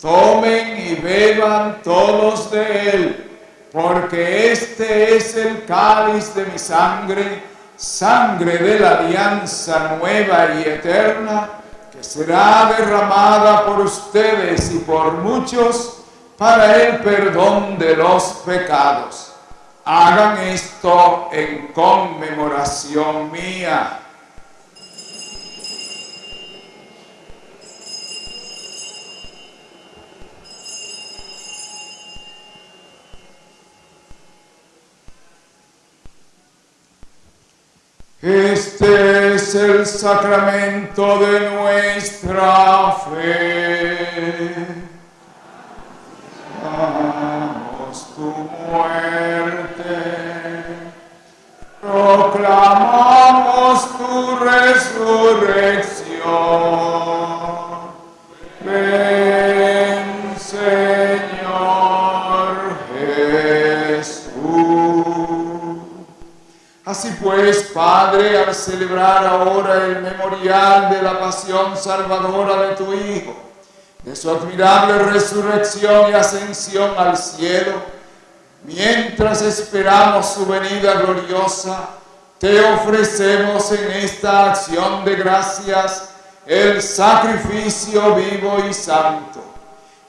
tomen y beban todos de él, porque este es el cáliz de mi sangre, sangre de la alianza nueva y eterna, que será derramada por ustedes y por muchos para el perdón de los pecados. Hagan esto en conmemoración mía. Este es el sacramento de nuestra fe. Proclamamos tu muerte, proclamamos tu resurrección. Ven, Señor Jesús. Así pues, Padre, al celebrar ahora el memorial de la pasión salvadora de tu Hijo, de su admirable resurrección y ascensión al cielo, mientras esperamos su venida gloriosa, te ofrecemos en esta acción de gracias el sacrificio vivo y santo.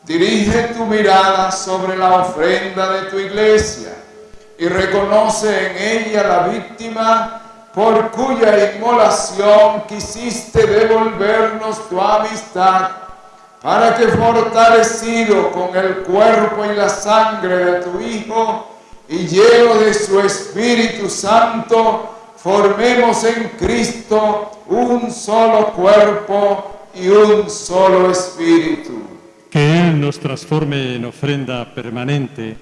Dirige tu mirada sobre la ofrenda de tu iglesia y reconoce en ella la víctima por cuya inmolación quisiste devolvernos tu amistad para que fortalecido con el cuerpo y la sangre de tu Hijo y lleno de su Espíritu Santo, formemos en Cristo un solo cuerpo y un solo Espíritu. Que Él nos transforme en ofrenda permanente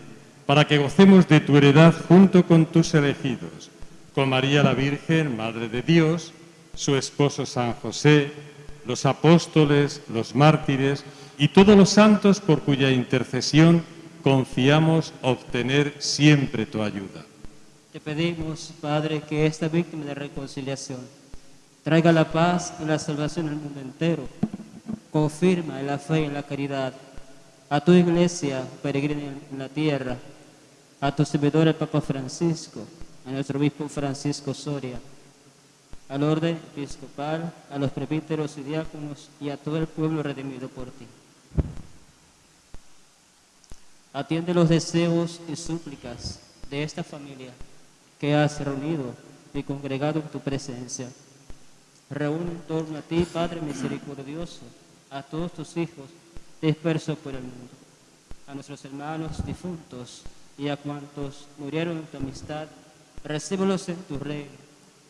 para que gocemos de tu heredad junto con tus elegidos, con María la Virgen, Madre de Dios, su esposo San José, los apóstoles, los mártires y todos los santos por cuya intercesión confiamos obtener siempre tu ayuda. Te pedimos, Padre, que esta víctima de reconciliación traiga la paz y la salvación al mundo entero. Confirma en la fe y en la caridad a tu iglesia peregrina en la tierra, a tu servidor el Papa Francisco, a nuestro obispo Francisco Soria, al orden episcopal, a los presbíteros y diáconos y a todo el pueblo redimido por ti. Atiende los deseos y súplicas de esta familia que has reunido y congregado en tu presencia. Reúne en torno a ti, Padre misericordioso, a todos tus hijos dispersos por el mundo, a nuestros hermanos difuntos y a cuantos murieron en tu amistad, recíbelos en tu reino,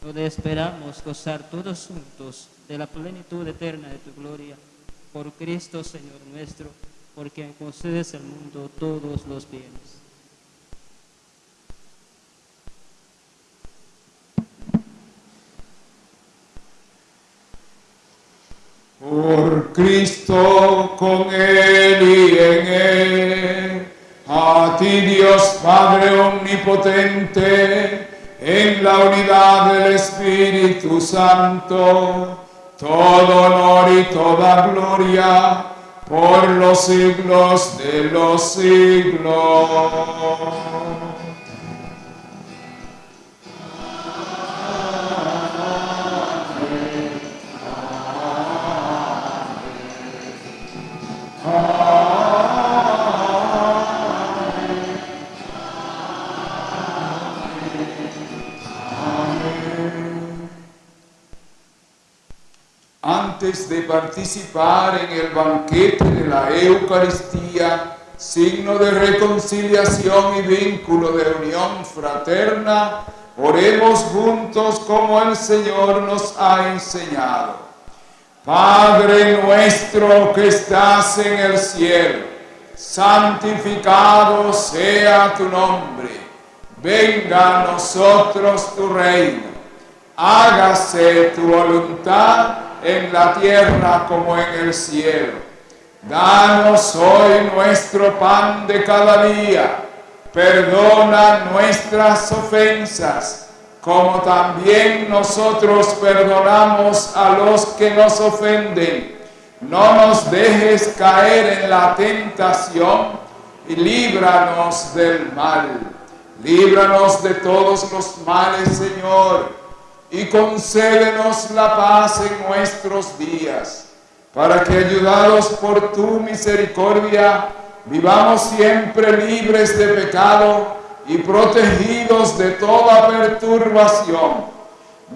donde esperamos gozar todos juntos de la plenitud eterna de tu gloria. Por Cristo, Señor nuestro, por quien concedes al mundo todos los bienes. Por Cristo, con Él y en Él, a ti Dios Padre Omnipotente, en la unidad del Espíritu Santo, todo honor y toda gloria por los siglos de los siglos. De participar en el banquete de la Eucaristía, signo de reconciliación y vínculo de unión fraterna, oremos juntos como el Señor nos ha enseñado. Padre nuestro que estás en el cielo, santificado sea tu nombre. Venga a nosotros tu reino. Hágase tu voluntad en la tierra como en el cielo. Danos hoy nuestro pan de cada día. Perdona nuestras ofensas, como también nosotros perdonamos a los que nos ofenden. No nos dejes caer en la tentación y líbranos del mal. Líbranos de todos los males, Señor y concédenos la paz en nuestros días, para que ayudados por tu misericordia, vivamos siempre libres de pecado y protegidos de toda perturbación,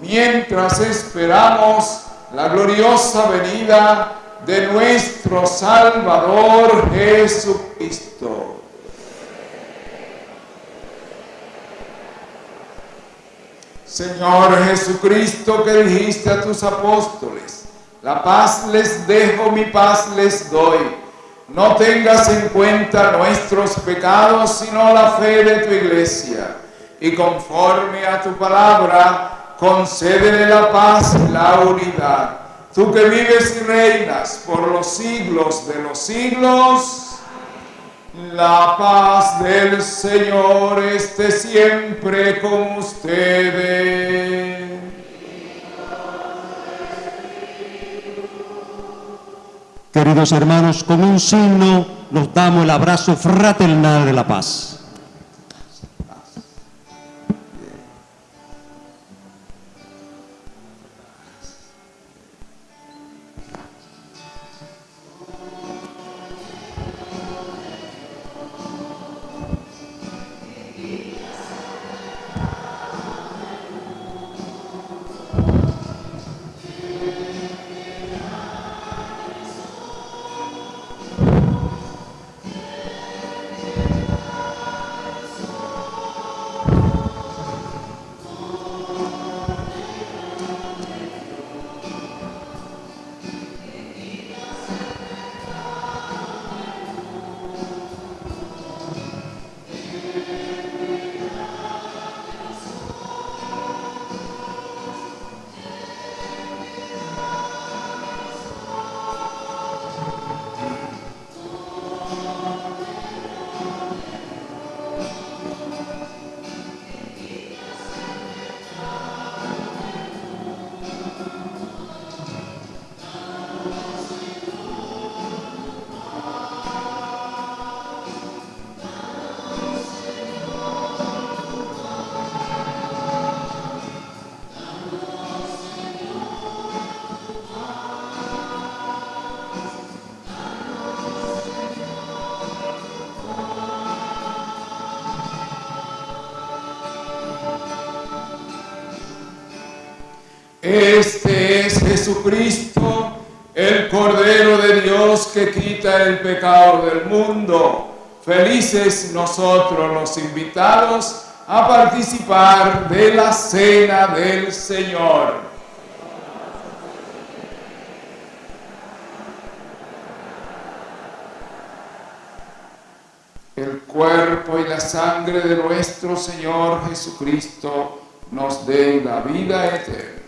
mientras esperamos la gloriosa venida de nuestro Salvador Jesucristo. Señor Jesucristo que dijiste a tus apóstoles, la paz les dejo, mi paz les doy. No tengas en cuenta nuestros pecados, sino la fe de tu iglesia. Y conforme a tu palabra, concédele la paz y la unidad. Tú que vives y reinas por los siglos de los siglos, la paz del Señor esté siempre con ustedes. Queridos hermanos, con un signo nos damos el abrazo fraternal de la paz. Jesucristo, el Cordero de Dios que quita el pecado del mundo. Felices nosotros los invitados a participar de la cena del Señor. El cuerpo y la sangre de nuestro Señor Jesucristo nos den la vida eterna.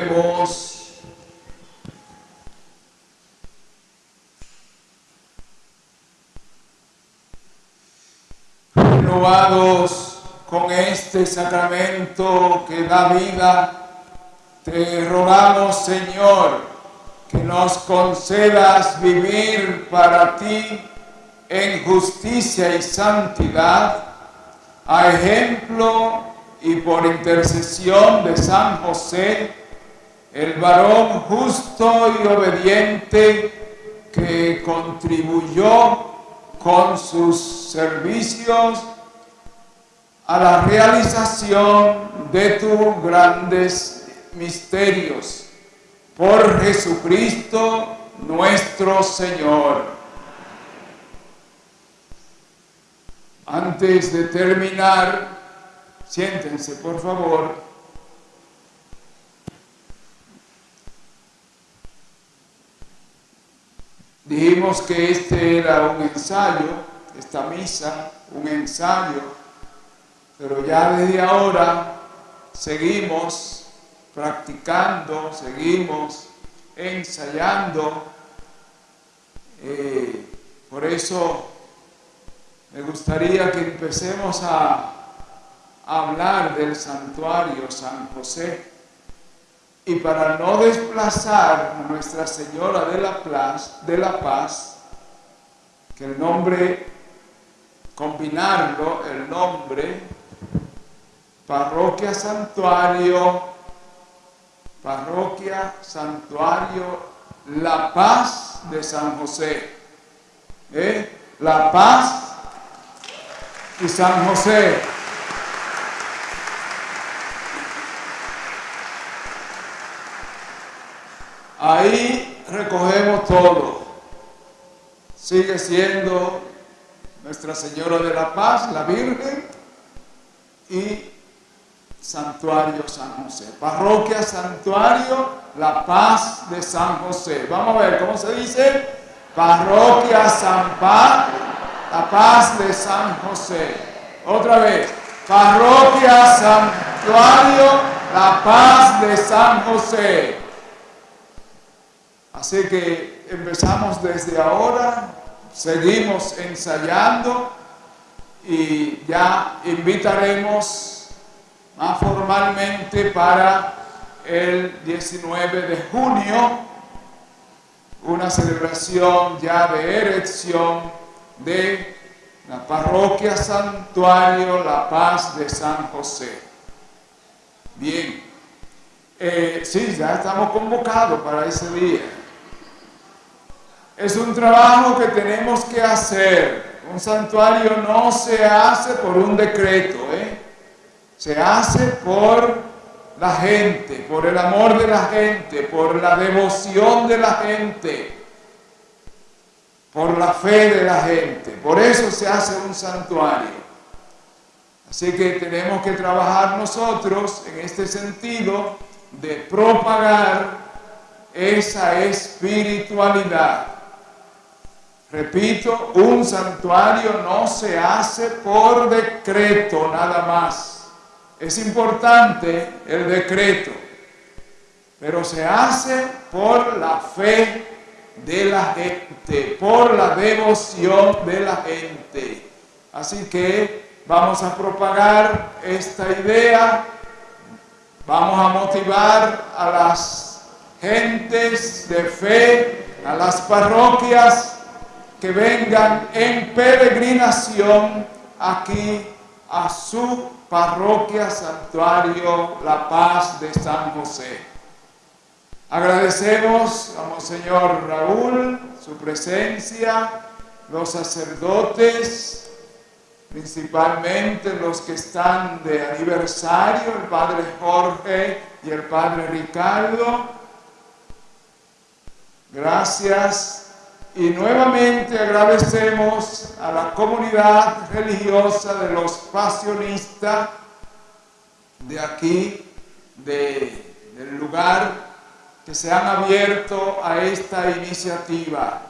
Oremos. Renovados con este sacramento que da vida, te rogamos, Señor, que nos concedas vivir para ti en justicia y santidad, a ejemplo y por intercesión de San José, el varón justo y obediente que contribuyó con sus servicios a la realización de tus grandes misterios. Por Jesucristo nuestro Señor. Antes de terminar, siéntense por favor. Dijimos que este era un ensayo, esta misa, un ensayo, pero ya desde ahora seguimos practicando, seguimos ensayando. Eh, por eso me gustaría que empecemos a, a hablar del santuario San José. Y para no desplazar a Nuestra Señora de la, Paz, de la Paz, que el nombre, combinarlo, el nombre, parroquia santuario, parroquia santuario, la paz de San José. ¿Eh? La paz y San José. Ahí recogemos todo. Sigue siendo Nuestra Señora de la Paz, la Virgen, y Santuario San José. Parroquia Santuario La Paz de San José. Vamos a ver cómo se dice. Parroquia San Paz, La Paz de San José. Otra vez. Parroquia Santuario La Paz de San José. Así que empezamos desde ahora, seguimos ensayando y ya invitaremos más formalmente para el 19 de junio una celebración ya de erección de la parroquia Santuario La Paz de San José. Bien, eh, sí, ya estamos convocados para ese día. Es un trabajo que tenemos que hacer. Un santuario no se hace por un decreto, ¿eh? se hace por la gente, por el amor de la gente, por la devoción de la gente, por la fe de la gente. Por eso se hace un santuario. Así que tenemos que trabajar nosotros en este sentido de propagar esa espiritualidad. Repito, un santuario no se hace por decreto nada más. Es importante el decreto, pero se hace por la fe de la gente, por la devoción de la gente. Así que vamos a propagar esta idea, vamos a motivar a las gentes de fe, a las parroquias, que vengan en peregrinación aquí a su parroquia santuario La Paz de San José. Agradecemos a Monseñor Raúl su presencia, los sacerdotes, principalmente los que están de aniversario, el Padre Jorge y el Padre Ricardo. Gracias y nuevamente agradecemos a la comunidad religiosa de los pasionistas de aquí, de, del lugar, que se han abierto a esta iniciativa.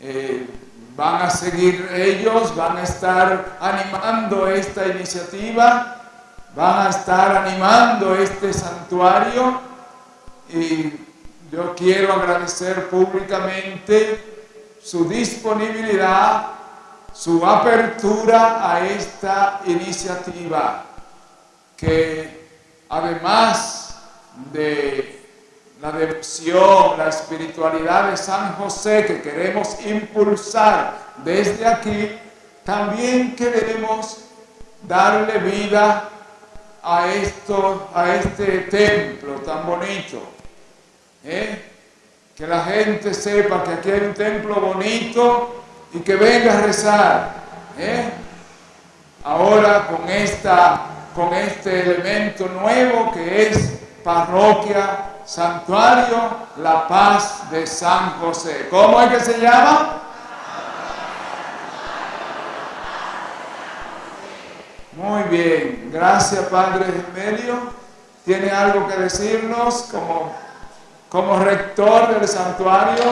Eh, van a seguir ellos, van a estar animando esta iniciativa, van a estar animando este santuario y yo quiero agradecer públicamente su disponibilidad, su apertura a esta iniciativa que además de la devoción, la espiritualidad de San José que queremos impulsar desde aquí, también queremos darle vida a, esto, a este templo tan bonito. ¿Eh? Que la gente sepa que aquí hay un templo bonito y que venga a rezar. ¿eh? Ahora con, esta, con este elemento nuevo que es parroquia, santuario, la paz de San José. ¿Cómo es que se llama? Muy bien, gracias Padre Gemelio. ¿Tiene algo que decirnos como, como rector del santuario?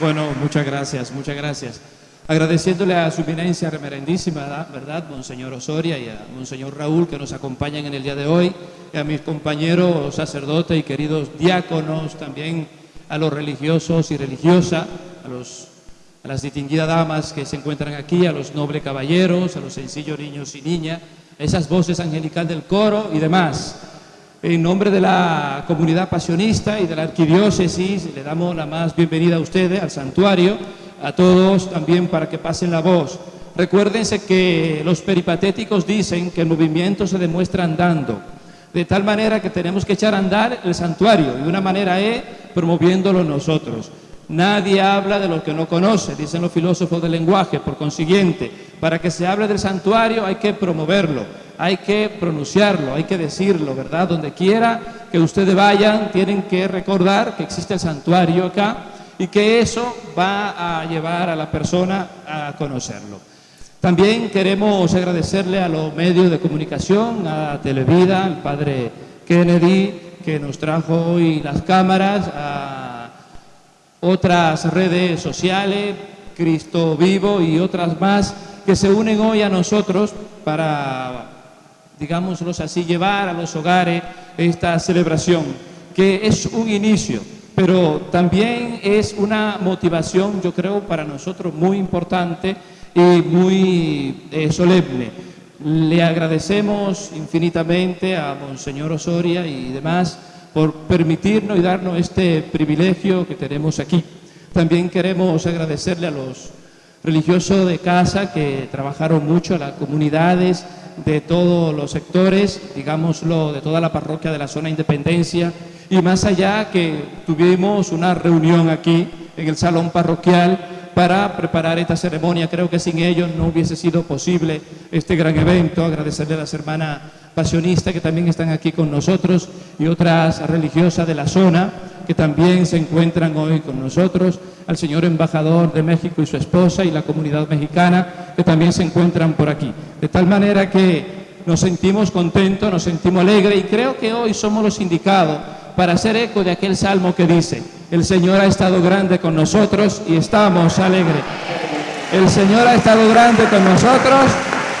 Bueno, muchas gracias, muchas gracias. Agradeciéndole a su eminencia remerendísima, ¿verdad? Monseñor Osoria y a Monseñor Raúl que nos acompañan en el día de hoy, y a mis compañeros sacerdotes y queridos diáconos, también a los religiosos y religiosas, a, los, a las distinguidas damas que se encuentran aquí, a los nobles caballeros, a los sencillos niños y niñas, a esas voces angelicales del coro y demás. En nombre de la comunidad pasionista y de la arquidiócesis, le damos la más bienvenida a ustedes, al santuario, a todos también para que pasen la voz. Recuérdense que los peripatéticos dicen que el movimiento se demuestra andando, de tal manera que tenemos que echar a andar el santuario, y una manera es promoviéndolo nosotros. Nadie habla de lo que no conoce, dicen los filósofos del lenguaje, por consiguiente, para que se hable del santuario hay que promoverlo, hay que pronunciarlo, hay que decirlo, ¿verdad? Donde quiera que ustedes vayan, tienen que recordar que existe el santuario acá y que eso va a llevar a la persona a conocerlo. También queremos agradecerle a los medios de comunicación, a Televida, al padre Kennedy, que nos trajo hoy las cámaras, otras redes sociales, Cristo Vivo y otras más, que se unen hoy a nosotros para, digámoslos así, llevar a los hogares esta celebración, que es un inicio, pero también es una motivación, yo creo, para nosotros muy importante y muy eh, solemne. Le agradecemos infinitamente a Monseñor Osoria y demás por permitirnos y darnos este privilegio que tenemos aquí. También queremos agradecerle a los religiosos de casa que trabajaron mucho, a las comunidades de todos los sectores, digámoslo, de toda la parroquia de la zona Independencia y más allá que tuvimos una reunión aquí en el salón parroquial para preparar esta ceremonia. Creo que sin ellos no hubiese sido posible este gran evento. Agradecerle a las hermanas pasionistas que también están aquí con nosotros y otras religiosas de la zona que también se encuentran hoy con nosotros, al señor embajador de México y su esposa y la comunidad mexicana que también se encuentran por aquí. De tal manera que nos sentimos contentos, nos sentimos alegres y creo que hoy somos los indicados para hacer eco de aquel salmo que dice, el Señor ha estado grande con nosotros y estamos alegres. El Señor ha estado grande con nosotros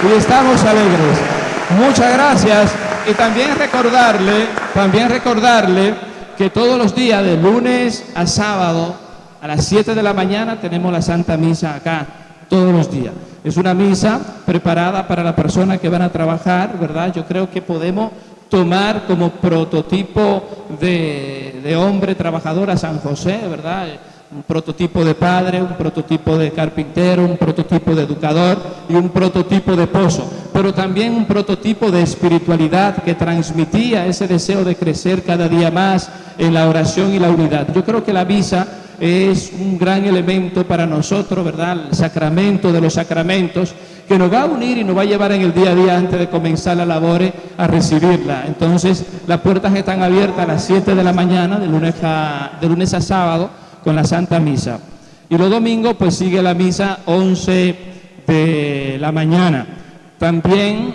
y estamos alegres. Muchas gracias y también recordarle, también recordarle que todos los días de lunes a sábado a las 7 de la mañana tenemos la Santa Misa acá, todos los días. Es una misa preparada para la persona que van a trabajar, ¿verdad? Yo creo que podemos tomar como prototipo de hombre trabajador a San José, ¿verdad? Un prototipo de padre, un prototipo de carpintero, un prototipo de educador y un prototipo de pozo, pero también un prototipo de espiritualidad que transmitía ese deseo de crecer cada día más en la oración y la unidad. Yo creo que la misa es un gran elemento para nosotros, ¿verdad? El sacramento de los sacramentos que nos va a unir y nos va a llevar en el día a día antes de comenzar la labor a recibirla. Entonces, las puertas están abiertas a las 7 de la mañana, de lunes a, sábado, con la Santa Misa. Y los domingos, pues sigue la misa 11 de la mañana. También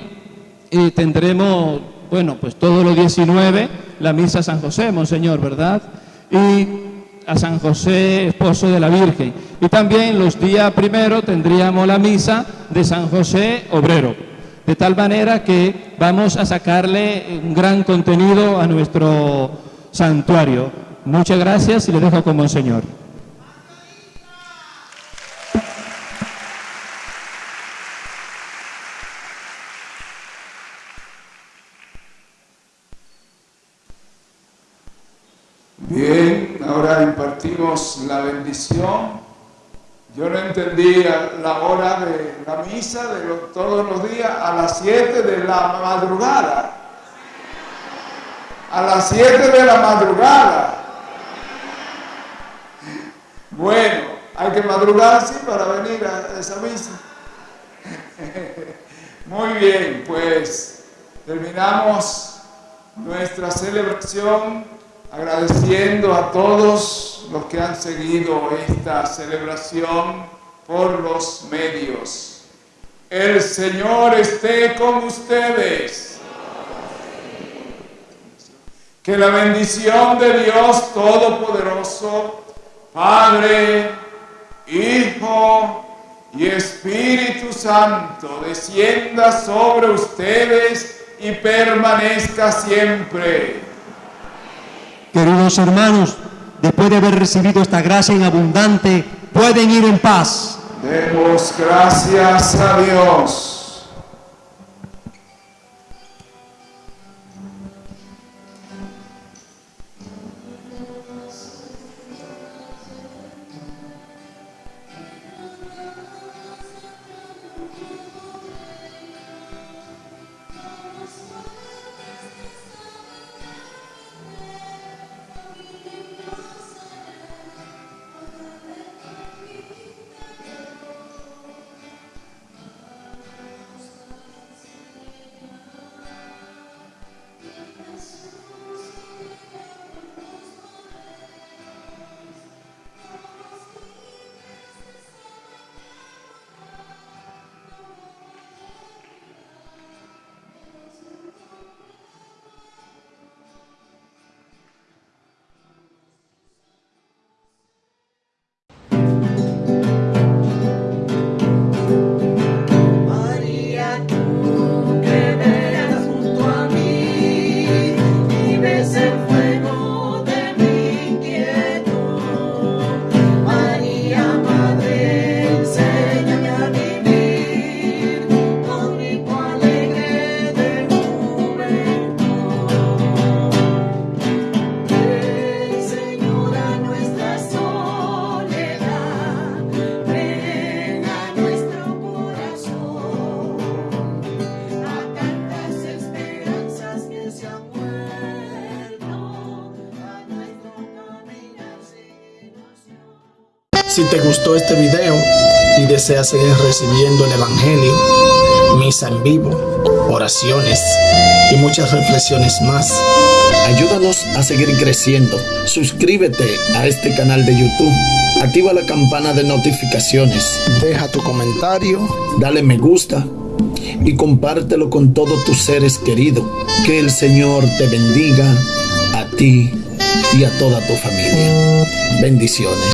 tendremos, bueno, pues todos los 19, la misa San José, Monseñor, ¿verdad? Y a San José, esposo de la Virgen. Y también los días primero tendríamos la misa de San José Obrero. De tal manera que vamos a sacarle un gran contenido a nuestro santuario. Muchas gracias y le dejo con Monseñor. Bien, impartimos la bendición. Yo no entendía la hora de la misa de los- todos los días a las 7 de la madrugada. A las 7 de la madrugada. Bueno, hay que madrugar así para venir a esa misa. (laughs) Muy bien, pues terminamos nuestra celebración agradeciendo a todos los que han seguido esta celebración por los medios. El Señor esté con ustedes. Que la bendición de Dios Todopoderoso, Padre, Hijo y Espíritu Santo descienda sobre ustedes y permanezca siempre. Queridos hermanos, después de haber recibido esta gracia en abundante, pueden ir en paz. Demos gracias a Dios. Este video y deseas seguir recibiendo el Evangelio, misa en vivo, oraciones y muchas reflexiones más, ayúdanos a seguir creciendo. Suscríbete a este canal de YouTube. Activa la campana de notificaciones. Deja tu comentario, dale me gusta y compártelo con todos tus seres queridos. Que el Señor te bendiga a ti y a toda tu familia. Bendiciones.